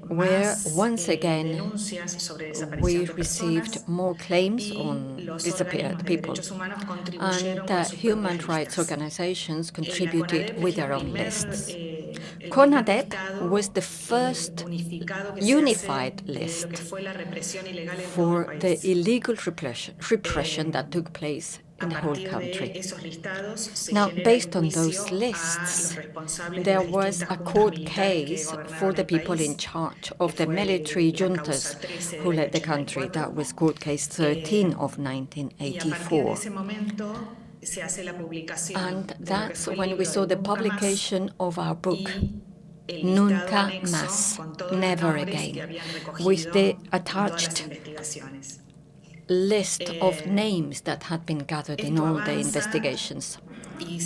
where once again we received more claims on disappeared people, and uh, human rights organizations contributed with their own lists. CONADEP was the first unified list for the illegal repression, repression that took place in the whole country. Now, based on those lists, there was a court case for the people in charge of the military juntas who led the country. That was court case 13 of 1984. And that's when we saw the publication of our book, Nunca Más, Never Again, with the attached list of names that had been gathered in all the investigations.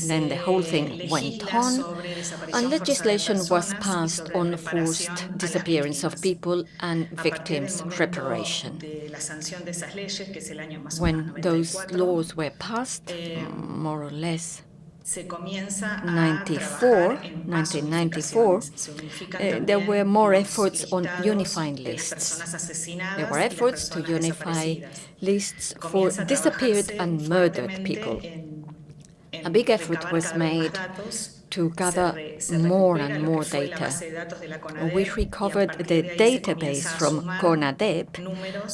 Then the whole thing went on, and legislation was passed on forced disappearance of people and victims' reparation. When those laws were passed, more or less 94, 1994, uh, there were more efforts on unifying lists. There were efforts to unify lists for disappeared and murdered people. A big effort was made to gather more and more data. We recovered the database from CONADEP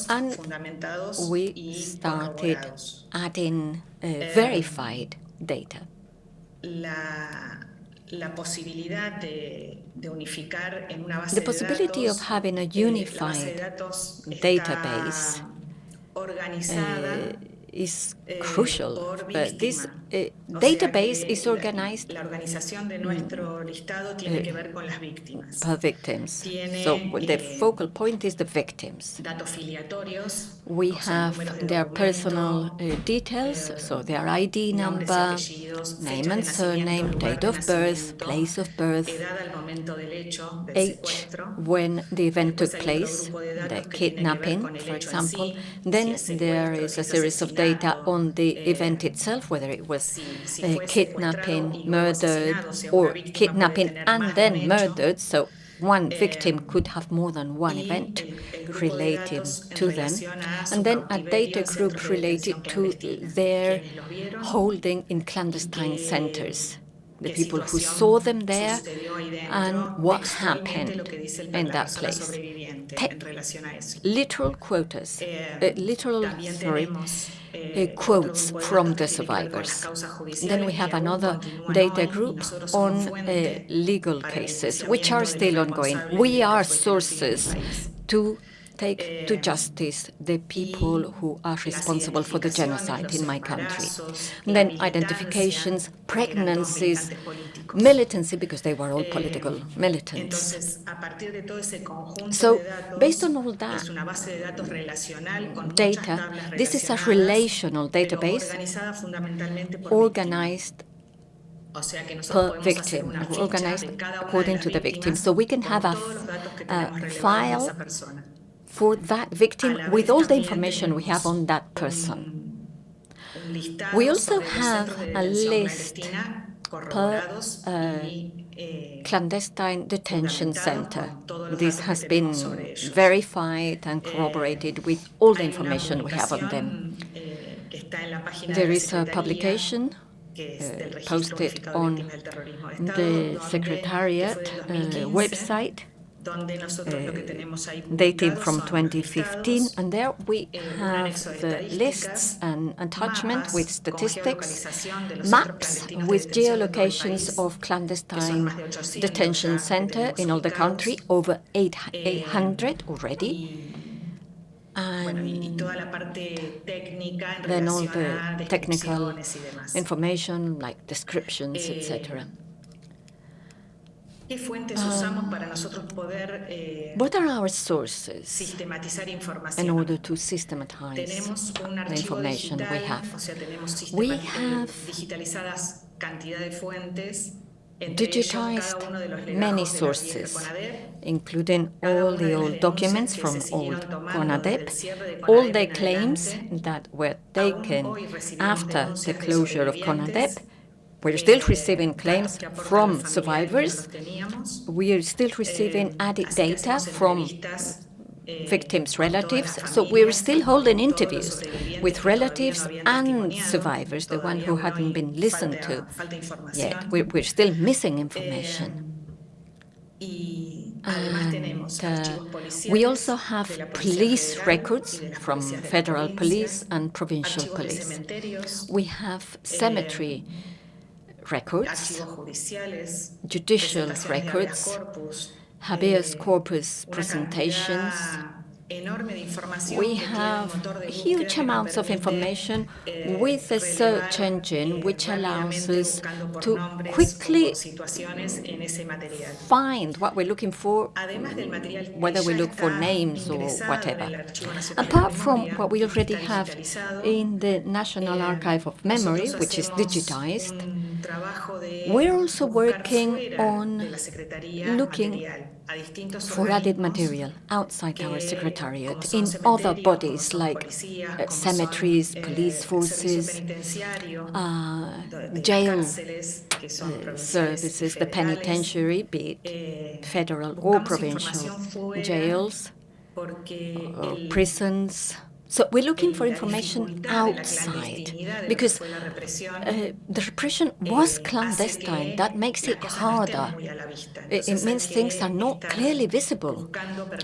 and we started adding uh, verified data la posibilidad de, de unificar en una base the possibility of having a unified database organizada uh, is crucial. But this uh, database is organized la organización de nuestro listado tiene eh, que ver con las víctimas. per victims. So the focal point is the victims. Datos filiatorios. We have their personal uh, details, so their ID number, name and surname, date of birth, place of birth, age when the event took place, the kidnapping, for example. Then there is a series of data on the event itself, whether it was uh, kidnapping, murdered, or kidnapping and then murdered. So one victim could have more than one event relating to them, and then a data group related to their holding in clandestine centers. the people who saw them there, sucedió ahí dentro, and what happened que dice el- in that place. Te- en relación a eso. Literal quotas, Eh, uh, literal, sorry, uh, eh, quotes from the que tiene que ver con las survivors. Then we have another data group on uh, legal cases, which are enjuiciamiento de los still ongoing. We are los genocidios en el sources to take to Eh, justice the people who are responsible for the genocide in my country. Then identifications, todos pregnancies, militancy, because they were all Eh, political militants. Entonces, a partir de todo ese conjunto So, based on all that es una base de datos relacional con muchas data, this is a relational database organizada fundamentalmente por organized víctimas. O sea que nosotros per victim, organized de cada una de according to the victim. So we can have a, todos los datos que a tenemos relevantes de file. For that victim with all the information we have on that person. We also have a list per uh, eh, Clandestine Detention Center. con todos los This has been tenemos sobre ellos. verified and corroborated with all the information we have on them. eh, que está en la página de There is a publication que es del uh, posted on Víctimas del Terrorismo de Estado, the Secretariat uh, website donde nosotros lo que uh, tenemos dating from 2015, and there we eh, have the lists and attachment with statistics, geolocalización de los centros maps with detención en todo el geolocations of clandestine más de 800 detention center in all the country, over Eh, 800 already. y, bueno, y, y And toda la parte técnica en then all the technical descripciones y demás. information like descriptions, Eh, etc. ¿Qué fuentes usamos para nosotros poder eh, What are our sources in order to systematize Tenemos un the archivo information we have? o sea, tenemos We have digitalizadas cantidad de fuentes, entre ellos cada digitized uno de los many legajos de la vieja sources, including all the old documents from old CONADEP, desde el cierre de all the claims that were taken after the closure of CONADEP. We're eh, still receiving claims from survivors. We are still receiving Eh, added data from eh, victims' relatives. So we're still holding interviews with que todavía no relatives and survivors, the one who hadn't been listened to yet. We're, we're still missing information. Además tenemos And, uh, we also have de la Policía police records y de las from policías de la federal police and provincial police. We have cemetery records, judicial presentaciones de habeas records, habeas eh, corpus presentations. cantidad enorme de información We que tiene un have motor de búsqueda huge amounts of information eh, with a search engine eh, which allows us to quickly por situaciones en ese material. find what we're looking for, Además del material que whether we look for names or whatever. el Archivo Nacional de Apart from what we already have in the National Archive of Memory, which is digitized, un trabajo de we're also working on de la Secretaría looking material a distintos for added material outside our secretariat in other bodies like uh, cemeteries, eh, police forces, uh, de- de las jail cárceles, que son uh, services, the penitentiary, be it Eh, federal or provincial jails, porque prisons. So we're looking for information dificultad de la outside clandestinidad de lo que because fue la represión, uh, the repression eh, was clandestine. That makes it cosas no estén harder. muy a la vista. It, it means things are not clearly visible.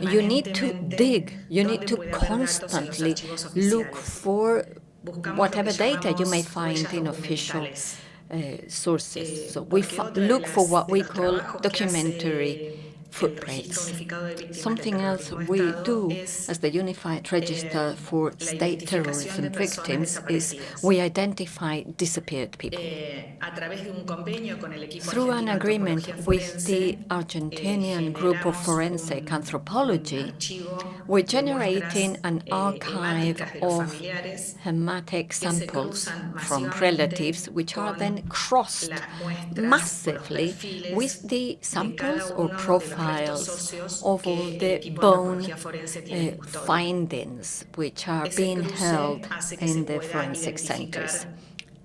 You need to dig, you need to puede haber datos en los constantly look for whatever data you may find in official uh, sources. Eh, So we porque fo- otra de look for what we call trabajos que hace documentary footprints. Something else we do as the Unified Register for State Terrorism Victims is we identify disappeared people. Through an agreement with the Argentinian Group of Forensic Anthropology, we're generating an archive of hematic samples from relatives, which are then crossed massively with the samples or profiles óseos of all the bone antropología forense tiene en uh, findings which are being held hace que se in the forensic centers.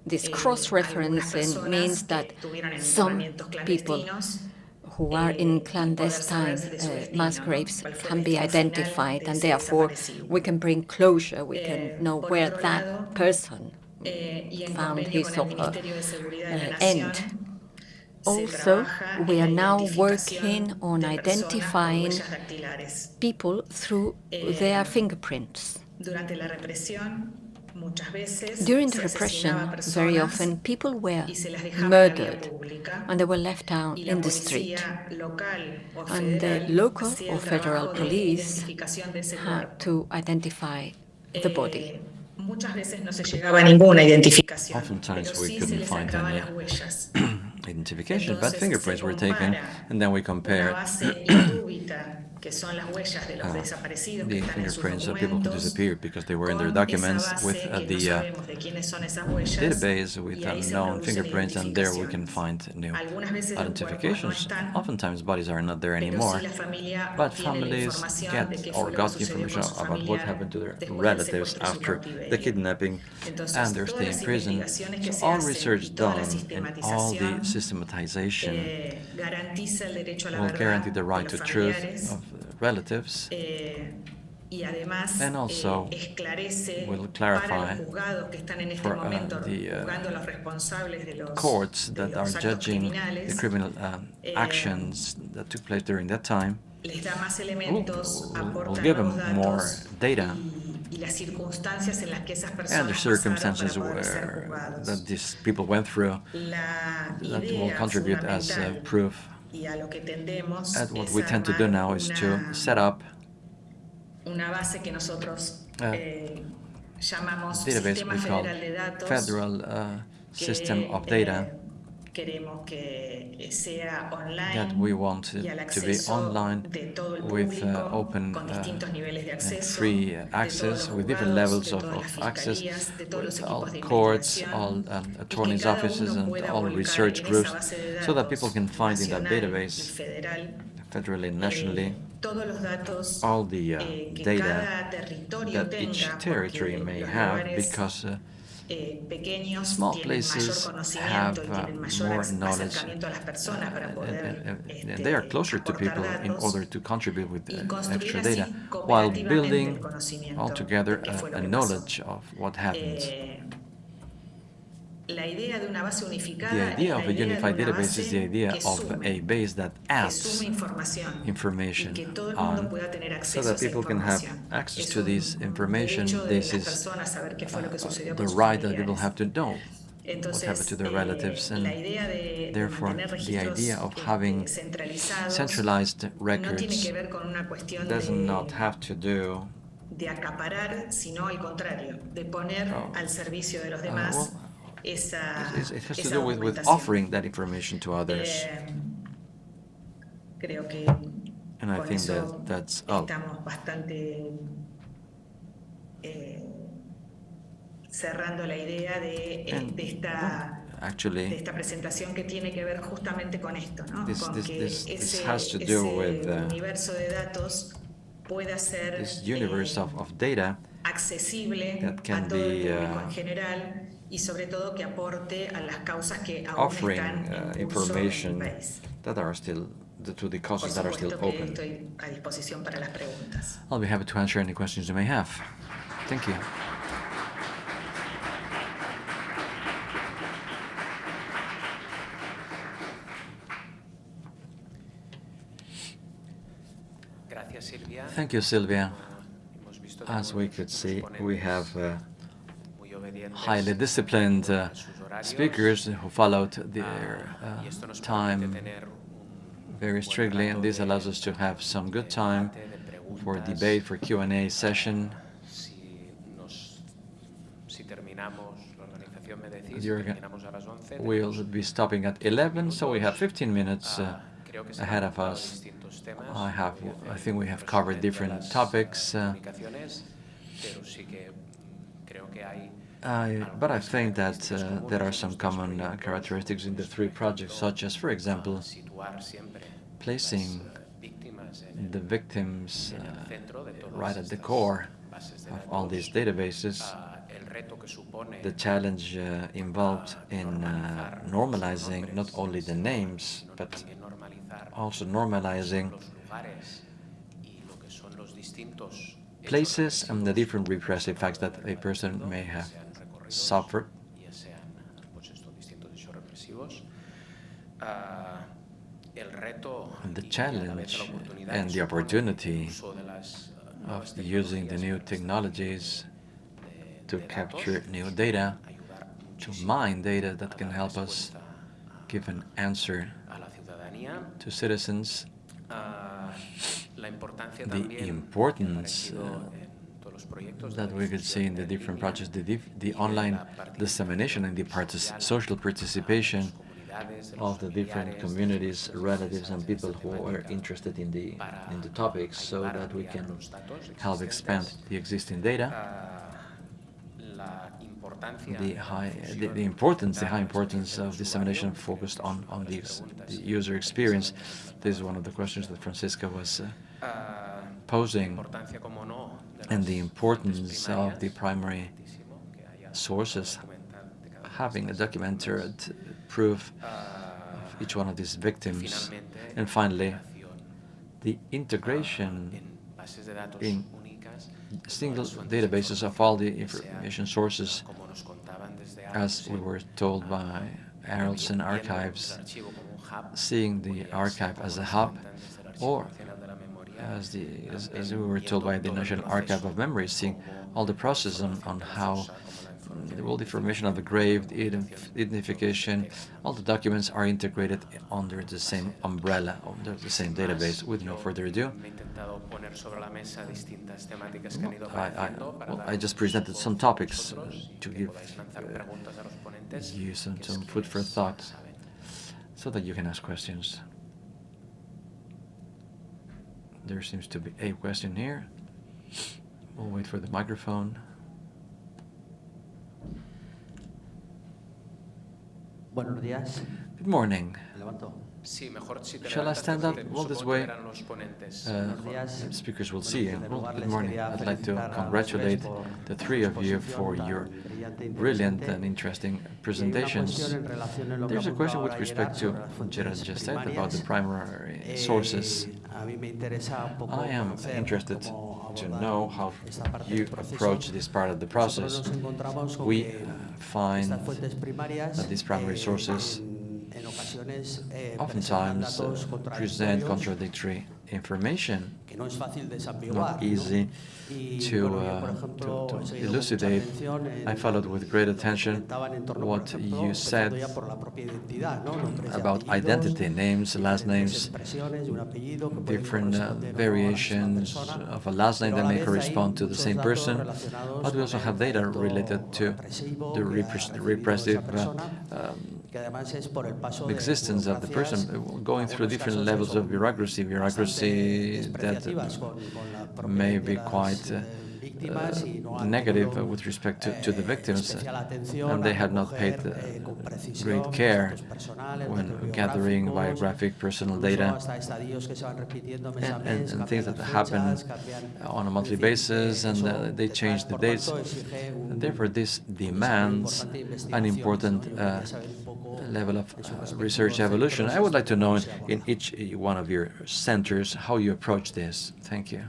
This eh, cross-referencing means that que estuvieron en some people who are eh, in y poder saber clandestine uh, mass graves Cuál fue el can be identified, and therefore we can bring closure, we can know where that person found his or her Ministerio de Seguridad de la uh, end. Also, we are now working on de personas con identifying people through their fingerprints. Durante la represión, muchas veces During the repression, very often people were y se las dejaba en la vía murdered and they were left out in the street. policía local o And the local or federal police identificación de ese had to identify the body. Eh, muchas veces no se llegaba a ninguna identificación, Oftentimes we couldn't find any las huellas. identification, but fingerprints were taken, and then we Una compared base indúbita, que son las huellas de los uh, desaparecidos que the están en sus fingerprints of people who documentos, disappeared because they were in their con esa documents base with uh, the uh, sabemos de quiénes son esas huellas, database with unknown fingerprints, and there we can find new Algunas veces los cuerpos no identifications. Oftentimes bodies are not there anymore, but families get or got information about what happened to their relatives secuestro y su after the kidnapping and their stay in prison. So all research y toda la done and all the systematization eh, garantiza el derecho a la will guarantee the right to truth of relatives. Eh, y además And also eh, will clarify los juzgados que están en este for, uh, the, uh, juzgando a los responsables de los, courts that are judging the criminal um, eh, actions that took place during that time. les da más will, elementos, will, will give them more data. y, y las circunstancias en las que esas and the circumstances para poder ser where that these people went through La that will contribute as uh, proof. Y a lo que tendemos And what we tend to do now is to set up una base que nosotros Ah. eh, llamamos database Sistema we call Federal federal uh, system of eh, data that we want it to be online de todo el with uh, open con uh, distintos niveles de and acceso, free access with different levels of, of access fiscalías, de todos los with all courts, all um, attorneys' offices and all research groups esa base de so that people can find in that database federal federally and eh, nationally todos los datos all the uh, eh, data that each territory may have because uh, eh, small places have uh, more knowledge acercamiento a las personas para uh, and, they are closer to people in order to contribute with extra data while building el conocimiento all together de qué fue a, a knowledge of what happened. Eh, la idea de una base unificada The idea of a unified database is the idea of a base that que adds information y que todo el mundo on so that people can have access to this information. This is personas saber qué fue lo que uh, the right that people have to know what happened to their eh, relatives and la idea de, de therefore the idea of having centralized records que ver con una cuestión does de, not have to do de acaparar, sino al contrario, de poner Oh. al servicio de los uh, demás esa, it, it has to do with, with offering that information to others. Eh, creo que And I think that that's all. estamos bastante eh, cerrando la idea de, eh, And, de esta de Actually, esta presentación que tiene que ver justamente con esto, ¿no? This- con this- que this- ese, has to do ese with, uh, universo de datos pueda ser this universe eh, of, of data accesible that can a todo el público uh, en general y sobre todo que aporte a las causas que aún offering están uh, en en information that are still the, to the causes that are still open. estoy a disposición para las preguntas. I'll be happy to answer any questions you may have. Thank you. Thank you, Sylvia. Hemos visto As we could see, we have uh, muy obedientes highly disciplined uh, speakers who followed their uh, time very strictly, and this allows us to have some good time for debate, for Q&A session. Si, nos, si terminamos, la organización me decís, The orga- terminamos a las 11. We'll be stopping at 11, so we have 15 minutes uh, Ah, ahead of us. I have, I think we have covered different topics, uh, I, but I think that uh, there are some common uh, characteristics in the three projects, such as, for example, placing las, víctimas en el- the victims uh, centro de todas right at the core of all these databases, el reto que supone the challenge uh, involved in uh, normalizing not only the names, but also lo que son normalizing los lugares y lo que son los distintos hechos places and the different repressive acts that a person may have suffered. ya sean pues estos distintos hechos represivos. Ah, the challenge and the opportunity of using the new technologies to capture new data, to mine data that can help us give an answer to citizens, the importance uh, that we could see in the different projects, the, the online dissemination and the partic social participation of the different communities, relatives, and people who are interested in the in the topics, so that we can help expand the existing data. The high, the, the importance, the high importance of dissemination focused on on the, the user experience. This is one of the questions that Francisca was uh, posing, and the importance of the primary sources having a documented proof of each one of these victims. And finally, the integration in single databases of all the information sources, as we were told by Arolsen Archives, seeing the archive as a hub, or as, the, as, as we were told by the National Archive of Memories, seeing all the process on, on how the the information of the grave, the identification, all the documents are integrated under the same umbrella, under the same database. With no further ado, I, I, well, I just presented some topics uh, to give uh, you some, some food for thought so that you can ask questions. There seems to be a question here. We'll wait for the microphone. Buenos días. Good morning. Levanto. Shall I stand up? Well, this way uh, speakers will see. Well, good morning. I'd like to congratulate the three of you for your brilliant and interesting presentations. There's a question with respect to what Gerard just said about the primary sources. I am interested to know how you approach this part of the process. We uh, find that these primary sources oftentimes uh, present contradictory information, not easy to, uh, to, to, elucidate. I followed with great attention what you said about identity, names, last names, different uh, variations of a last name that may correspond to the same person, but we also have data related to the repressive uh, um, existence of the person uh, going through different levels of bureaucracy, bureaucracy that uh, may be quite uh, uh, uh, negative with respect to, to the victims, and they had not paid uh, great care when gathering biographic personal data and, and, and things that happen on a monthly basis, and uh, they change the dates. And therefore, this demands an important uh, level of uh, research evolution. I would like to know in each one of your centers how you approach this. Thank you.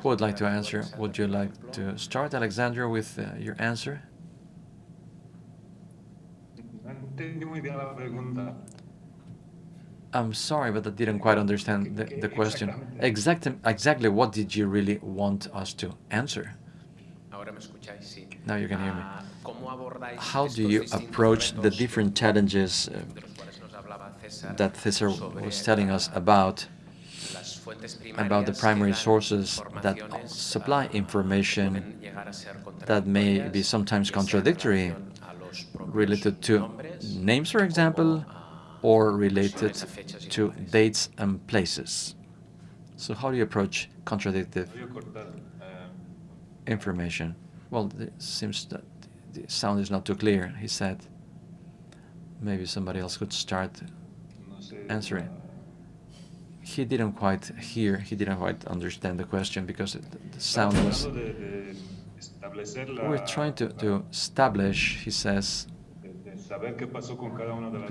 Who would like to answer? Would you like to start, Alexandra, with uh, your answer? I'm sorry, but I didn't quite understand the, the question. Exactly, exactly what did you really want us to answer? Now you can hear me. How do you approach the different challenges uh, that Cesar was telling us about about the primary sources that supply information that may be sometimes contradictory related to names, for example, or related to dates and places. So how do you approach contradictive information? Well, it seems that the sound is not too clear, he said. Maybe somebody else could start answering he didn't quite hear, he didn't quite understand the question because it, the sound was... We're trying to, to establish, he says,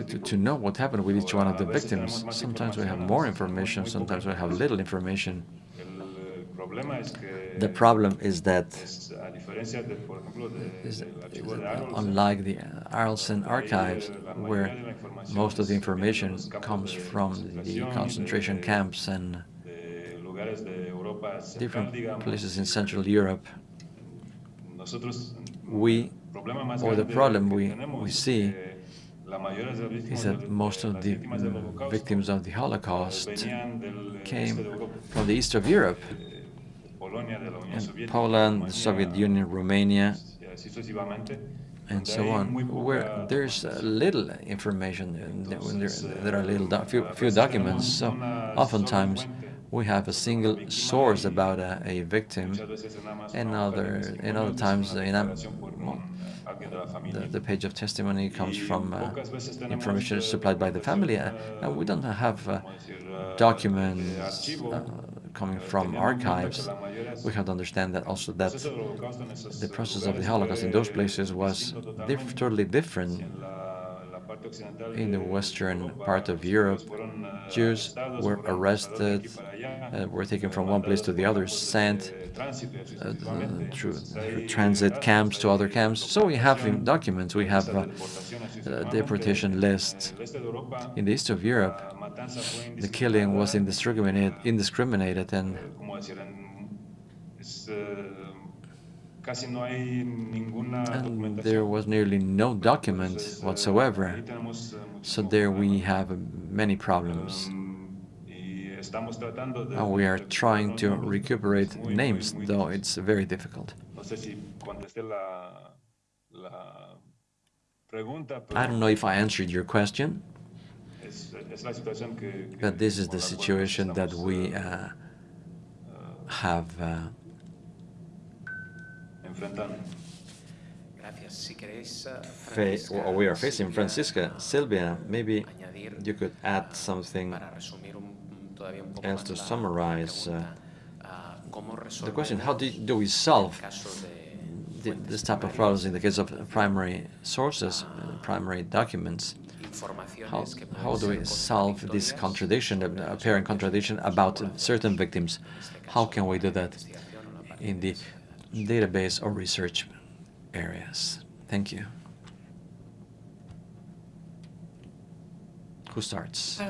to, to know what happened with each one of the victims. Sometimes we have more information, sometimes we have little information. The problem is that es, a diferencia de, por ejemplo, de, is, del is archivo de that unlike the Arolsen archives, where most of the information comes from the concentration camps and de lugares de Europa central, different places in Central Europe, we, el problema más or the problem we, we see que la mayoría de las víctimas is that most of the víctimas del Holocausto, victims of the eh, Holocaust venían del este came from the east of Europe, and Poland, the Soviet Union, Romania, y así sucesivamente, and so on, where there's little information, there, there, are little, few, eh, few documents, so oftentimes we have a single source about a, a victim, Muchas veces es nada más and una hoja de other, and other times, una you know, declaración por un, well, eh, de la the, the page of testimony comes from uh, pocas veces tenemos, information eh, supplied by the family, uh, and we don't have uh, como decir, eh, de documents uh, coming from teniendo en cuenta que archives. We have to understand that also that proceso del Holocausto en esos the process of the Holocaust in those places was diff totally different. In the western part of Europe, Jews were arrested, uh, were taken from one place to the other, sent uh, through, through transit camps to other camps. So we have documents, we have uh, uh, deportation lists. In the east of Europe, the killing was indiscriminated, indiscriminated and and there was nearly no document eh, whatsoever. eh, So there we have uh, many problems. Um, And we are trying to recuperate names, though it's very difficult. No sé si la, la pregunta, I don't know if I answered your question, pero es, es la situación que, que- but this is the situation that we eh, uh, have uh, enfrentando. Gracias. Si queréis, eh, fa- Francisca, or we are facing. Silvia, Francisca, Sylvia, maybe you could add something para resumir un, todavía un poco else to summarize, uh, pregunta, ah, ¿cómo the question, how do, do we solve el caso de the, this type of problems in the case of primary sources, uh, primary documents? How, how do we solve this contradiction, sobre apparent contradiction about certain victims? How can we do that investigación o la parte in the de datos. Database or research areas? Thank you. Who starts?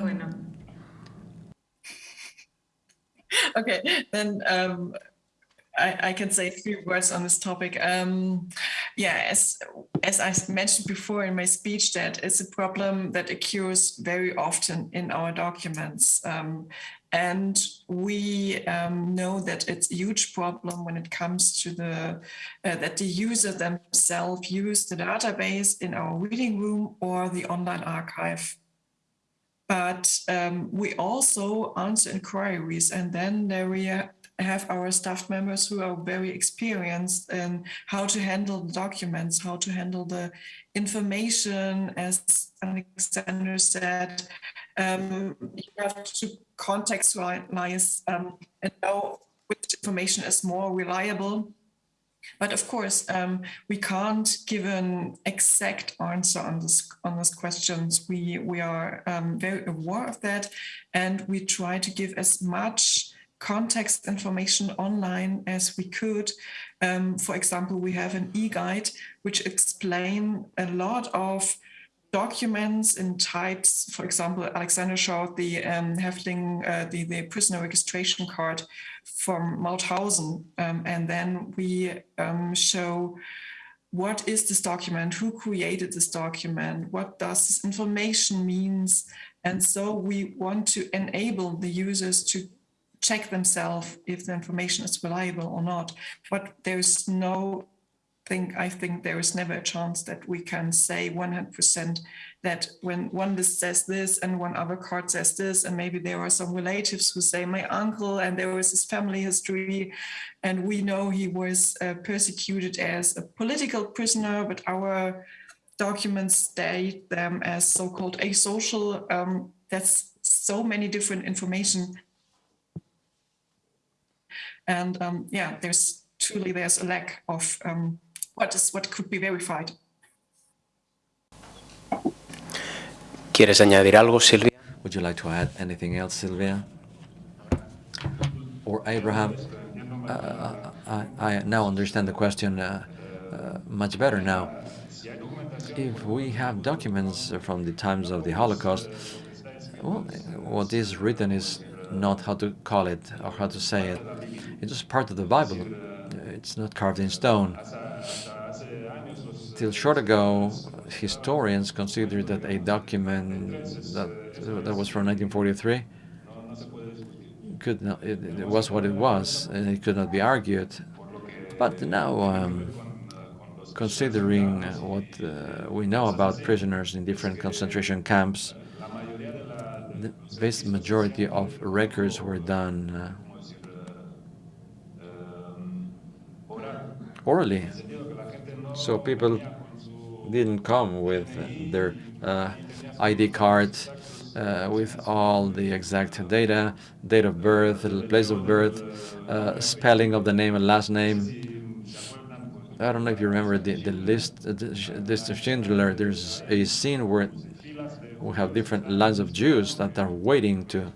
Okay, then um, I, I can say a few words on this topic. Um, yeah, as as I mentioned before in my speech, that is a problem that occurs very often in our documents. Um, and we um, know that it's a huge problem when it comes to the uh, that the user themselves use the database in our reading room or the online archive. But um, we also answer inquiries and then there we ha- have our staff members who are very experienced in how to handle the documents how to handle the information as alexander said um, you have to contextualize um, and know which information is more reliable but of course, um, we can't give an exact answer on this on these questions. We we are um, very aware of that, and we try to give as much context information online as we could. Um, for example, we have an e-guide which explain a lot of documents in types. For example, Alexander showed the um, uh, the, the prisoner registration card from Mauthausen. Um, and then we um, show what is this document, who created this document, what does this information means. And so we want to enable the users to check themselves if the information is reliable or not. But there's no think I think there is never a chance that we can say 100% that when one list says this and one other card says this, and maybe there are some relatives who say my uncle and there was his family history, and we know he was uh, persecuted as a political prisoner, but our documents state them as so-called asocial. Um, that's so many different information. And um, yeah, there's truly there's a lack of um, what is what could be verified. ¿Quieres añadir algo, Silvia? Would you like to add anything else, Sylvia? Or Abraham? Uh, I, I now understand the question uh, uh, much better now. If we have documents from the times of the Holocaust, well, what is written is not how to call it or how to say it. It was part of the Bible. It's not carved in stone. Till short ago, historians considered that a document that, that was from 1943 could not, it, it was what it was, and it could not be argued. But now, um, considering what uh, we know about prisoners in different concentration camps, vast majority of records were done uh, orally. So people didn't come with their uh, ID card uh, with all the exact data, date of birth, place of birth, uh, spelling of the name and last name. I don't know if you remember the, the list, uh, the list of Schindler. There's a scene where we have different lines of Jews that are waiting to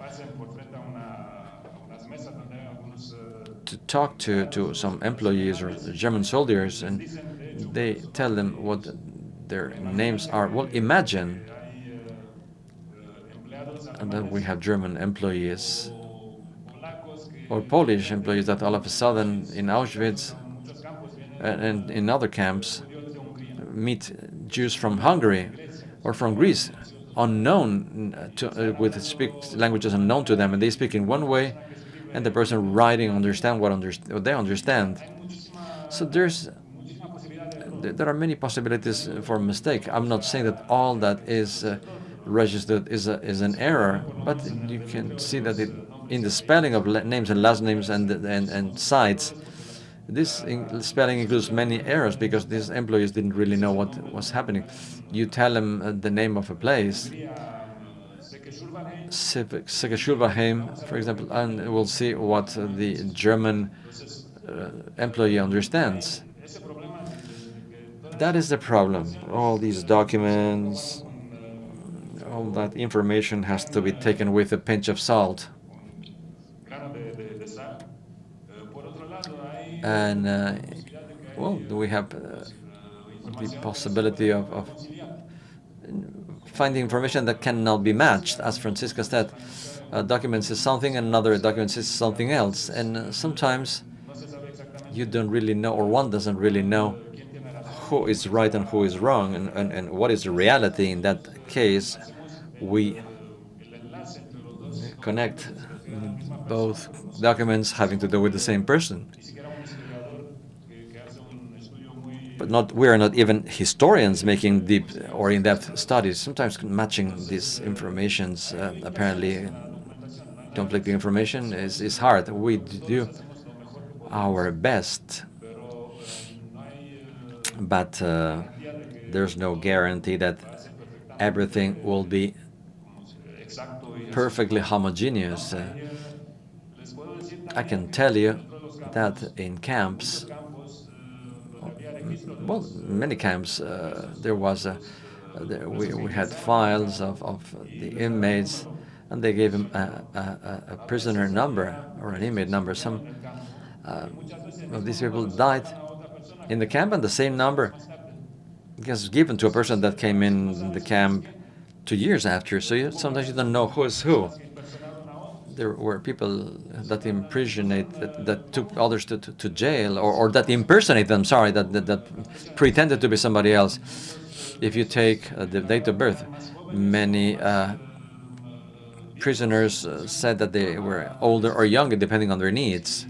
to talk to, to some employees or German soldiers, and they tell them what their names are. Well, imagine and then we have German employees or Polish employees that all of a sudden in Auschwitz and, and in other camps meet Jews from Hungary or from Greece, unknown to, uh, with speak languages unknown to them, and they speak in one way, and the person writing understand what, under, what they understand. So there's there are many possibilities for mistake. I'm not saying that all that is uh, registered is a, is an error, but you can see that it, in the spelling of names and last names and and, and sites, this in spelling includes many errors because these employees didn't really know what was happening. You tell them uh, the name of a place, Segeschulverheim, for example, and we'll see what the German uh, employee understands. That is the problem. All these documents, all that information has to be taken with a pinch of salt. And, uh, well, we have uh, the possibility of, of, finding information that cannot be matched. As Francisca said, a document says something, and another document says something else. And uh, sometimes you don't really know, or one doesn't really know who is right and who is wrong, and, and, and what is the reality in that case. We connect both documents having to do with the same person. But not, we are not even historians making deep or in-depth studies. Sometimes matching these informations, uh, apparently conflicting information, is, is hard. We do our best, but uh, there's no guarantee that everything will be perfectly homogeneous. Uh, I can tell you that in camps, well, many camps, uh, there was a, there, we, we had files of, of the inmates, and they gave him a, a, a prisoner number or an inmate number. Some uh, of these people died in the camp, and the same number was given to a person that came in the camp two years after. So you, sometimes you don't know who is who. There were people that impersonate, that, that took others to, to, to jail, or, or that impersonate them, sorry, that, that, that pretended to be somebody else. If you take uh, the date of birth, many uh, prisoners uh, said that they were older or younger, depending on their needs.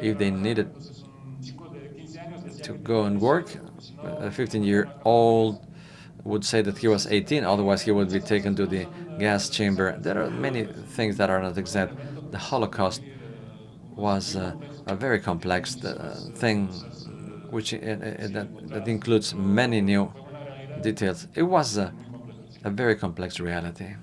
If they needed to go and work, a 15-year-old would say that he was 18, otherwise he would be taken to the gas chamber. There are many things that are not exact. The Holocaust was uh, a very complex uh, thing, which uh, uh, that, that, includes many new details. It was a, a very complex reality.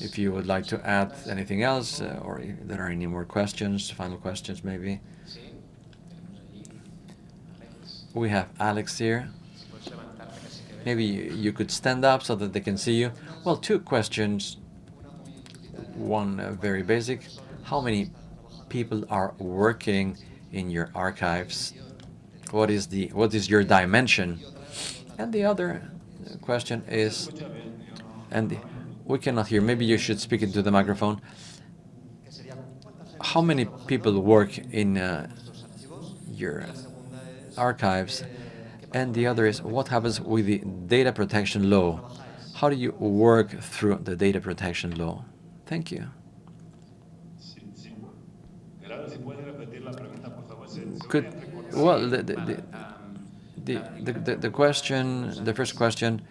If you would like to add anything else, or if there are any more questions, final questions maybe. We have Alex here. Maybe you could stand up so that they can see you. Well, two questions. one uh, very basic. How many people are working in your archives? What is the what is your dimension? And the other question is, and we cannot hear. Maybe you should speak into the microphone. How many people work in uh, your archives? And the other is, what happens with the data protection law? How do you work through the data protection law? Thank you. Could, well, the, the, the, the, the, question, the first question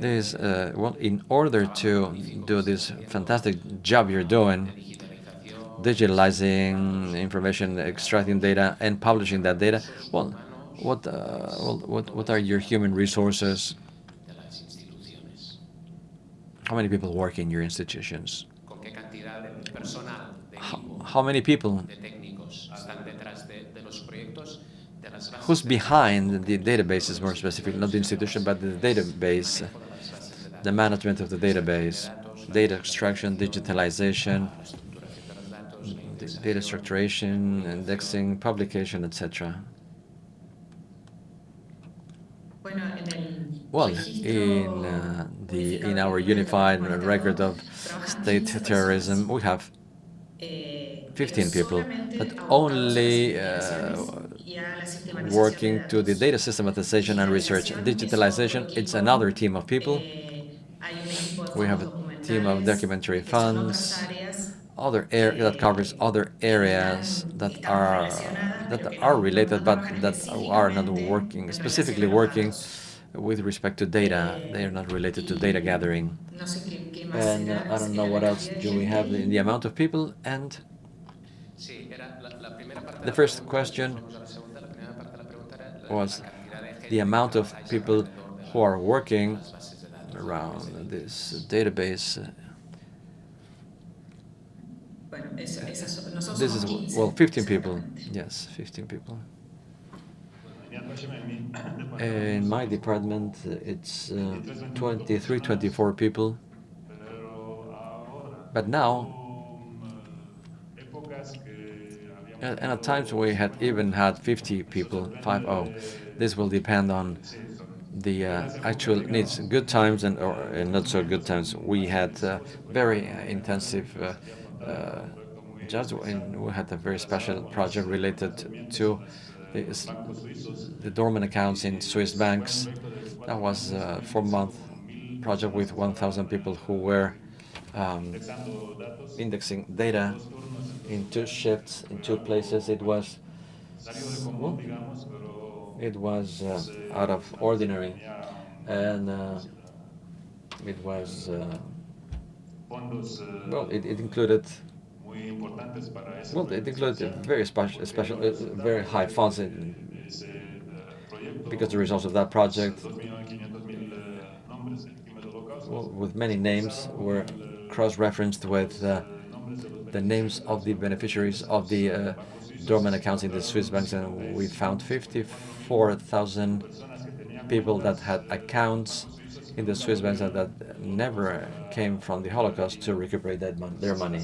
is, uh, well, in order to do this fantastic job you're doing, digitalizing information, extracting data, and publishing that data, well, what, uh, well, what, what are your human resources? How many people work in your institutions? How, how many people? Who's behind the databases, more specifically, not the institution, but the database, the management of the database, data extraction, digitalization, data structuration, indexing, publication, etc. Bueno, en el Well, in uh, the in our unified record of state terrorism, we have eh, 15 people, but abocados a las only uh, y a la sistematización working to the data systematization and research. Digitalization, it's another team of people. Eh, hay un equipo de We have a team of documentary funds, other that covers other areas that are that are related, but that are not working specifically working with respect to data. They are not related to data gathering. And uh, I don't know what else do we have in the amount of people. And the first question was the amount of people who are working around this database. Bueno, eso, esas nosotros This is, somos 15, well, 15 people. Yes, 15 people. In my department, uh, it's uh, 23, 24 people. But now, and and at times we had even had 50 people, 5-0. This will depend on the uh, actual needs. Good times and, or, and not so good times. We had uh, very uh, intensive uh, uh, and we had a very special project related to the, the dormant accounts in Swiss banks. That was a four-month project with 1,000 people who were um, indexing data in two shifts, in two places. It was, well, it was uh, out of ordinary, and uh, it was, uh, well, it, it included, well, it included very special, special, uh, very high funds in, because the results of that project, well, with many names, were cross-referenced with uh, the names of the beneficiaries of the uh, dormant accounts in the Swiss banks, and we found 54,000 people that had accounts in the Swiss banks that, never came from the Holocaust to recuperate that mon their money.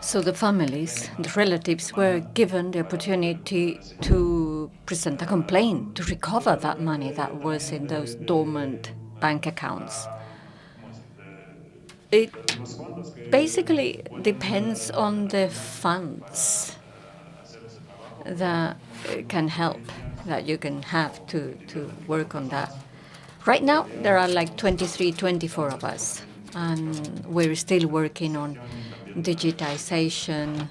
So the families, the relatives were given the opportunity to present a complaint to recover that money that was in those dormant bank accounts. It basically depends on the funds that uh, can help, that you can have to, to work on that. Right now, there are like 23, 24 of us, and we're still working on digitization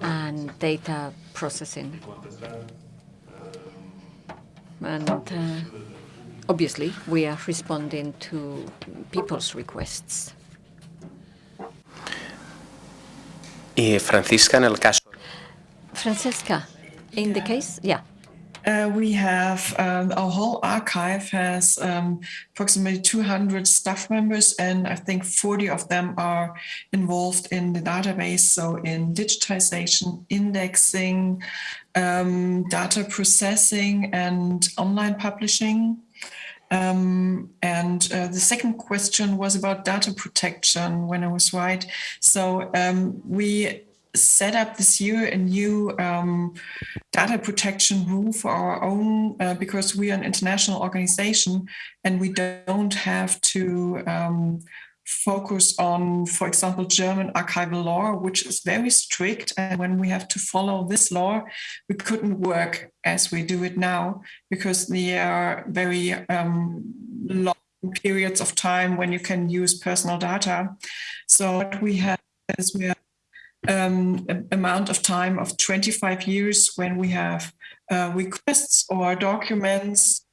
and data processing. And uh, obviously, we are responding to people's requests. Y Francisca, en el caso Francesca, in the case, yeah. Uh, we have um, our whole archive has um, approximately 200 staff members, and I think 40 of them are involved in the database. So in digitization, indexing, um, data processing, and online publishing. Um, and uh, the second question was about data protection, when I was right. So um, we set up this year a new um, data protection rule for our own, uh, because we are an international organization and we don't have to um, focus on, for example, German archival law, which is very strict. And when we have to follow this law, we couldn't work as we do it now because there are very um, long periods of time when you can use personal data. So what we have is we have um, amount of time of 25 years when we have uh, requests or documents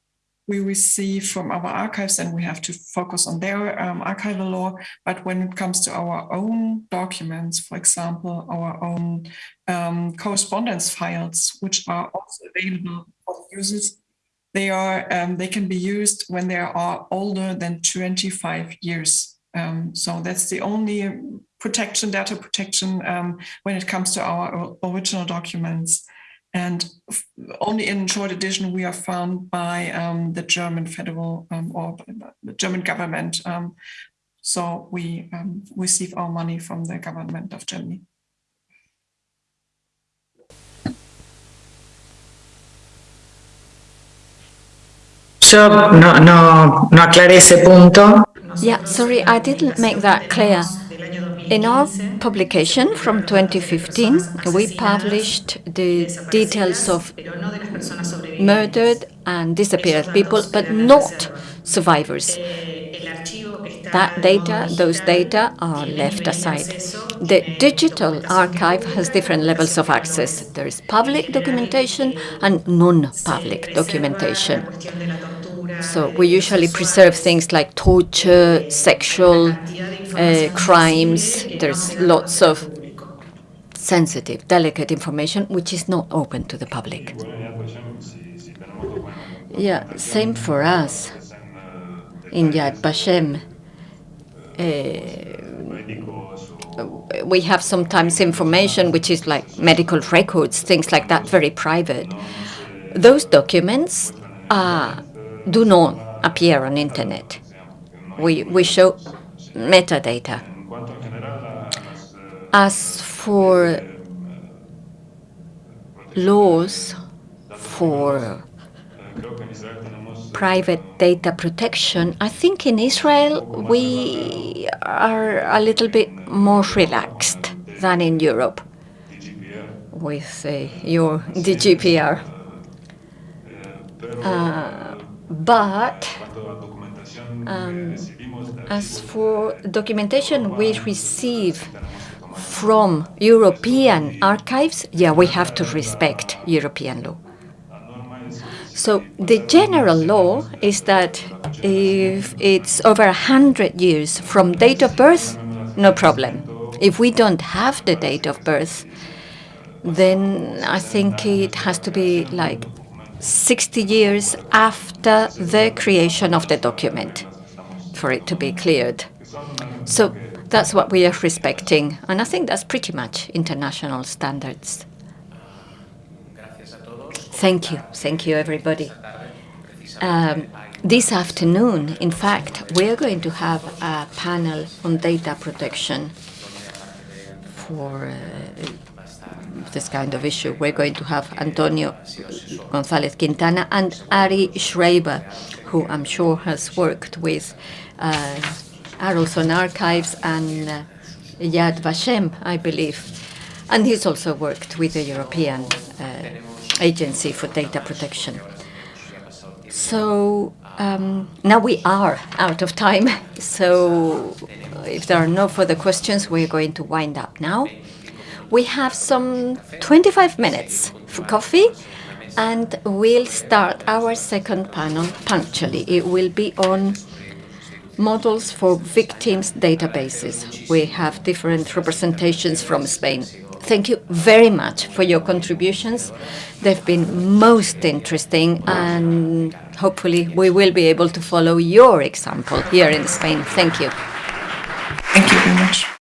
we receive from our archives and we have to focus on their um, archival law. But when it comes to our own documents, for example, our own um, correspondence files, which are also available for users, they are um, they can be used when they are older than 25 years. Um, so that's the only protection, data protection, um, when it comes to our original documents and only in short edition we are found by um, the German federal um, or the German government. Um, so we um, receive our money from the government of Germany. Yo no, no, no aclaré ese punto. Yeah, sorry, I didn't make that clear. In our publication from 2015, we published the details of murdered and disappeared people, but not survivors. That data, those data are left aside. The digital archive has different levels of access. There is public documentation and non-public documentation. So we usually preserve things like torture, sexual uh, crimes. There's lots of sensitive, delicate information which is not open to the public. Yeah, same for us in Yad Vashem. Uh, we have sometimes information which is like medical records, things like that, very private. Those documents are do not appear on internet. We, we show metadata. As for laws for private data protection, I think in Israel we are a little bit more relaxed than in Europe with uh, your DGPR. Uh, but um, as for documentation we receive from European archives, yeah, we have to respect European law. So the general law is that if it's over 100 years from date of birth, no problem. If we don't have the date of birth, then I think it has to be like 60 years after the creation of the document for it to be cleared. So that's what we are respecting, and I think that's pretty much international standards. Thank you. Thank you, everybody. Um, this afternoon, in fact, we are going to have a panel on data protection for uh, this kind of issue. We're going to have Antonio González Quintana and Ari Schreiber, who I'm sure has worked with uh, Archives and uh, Yad Vashem, I believe. And he's also worked with the European uh, Agency for Data Protection. So um, now we are out of time. So if there are no further questions, we're going to wind up now. We have some 25 minutes for coffee, and we'll start our second panel punctually. It will be on models for victims databases. We have different representations from Spain. Thank you very much for your contributions. They've been most interesting, and hopefully we will be able to follow your example here in Spain. Thank you. Thank you very much.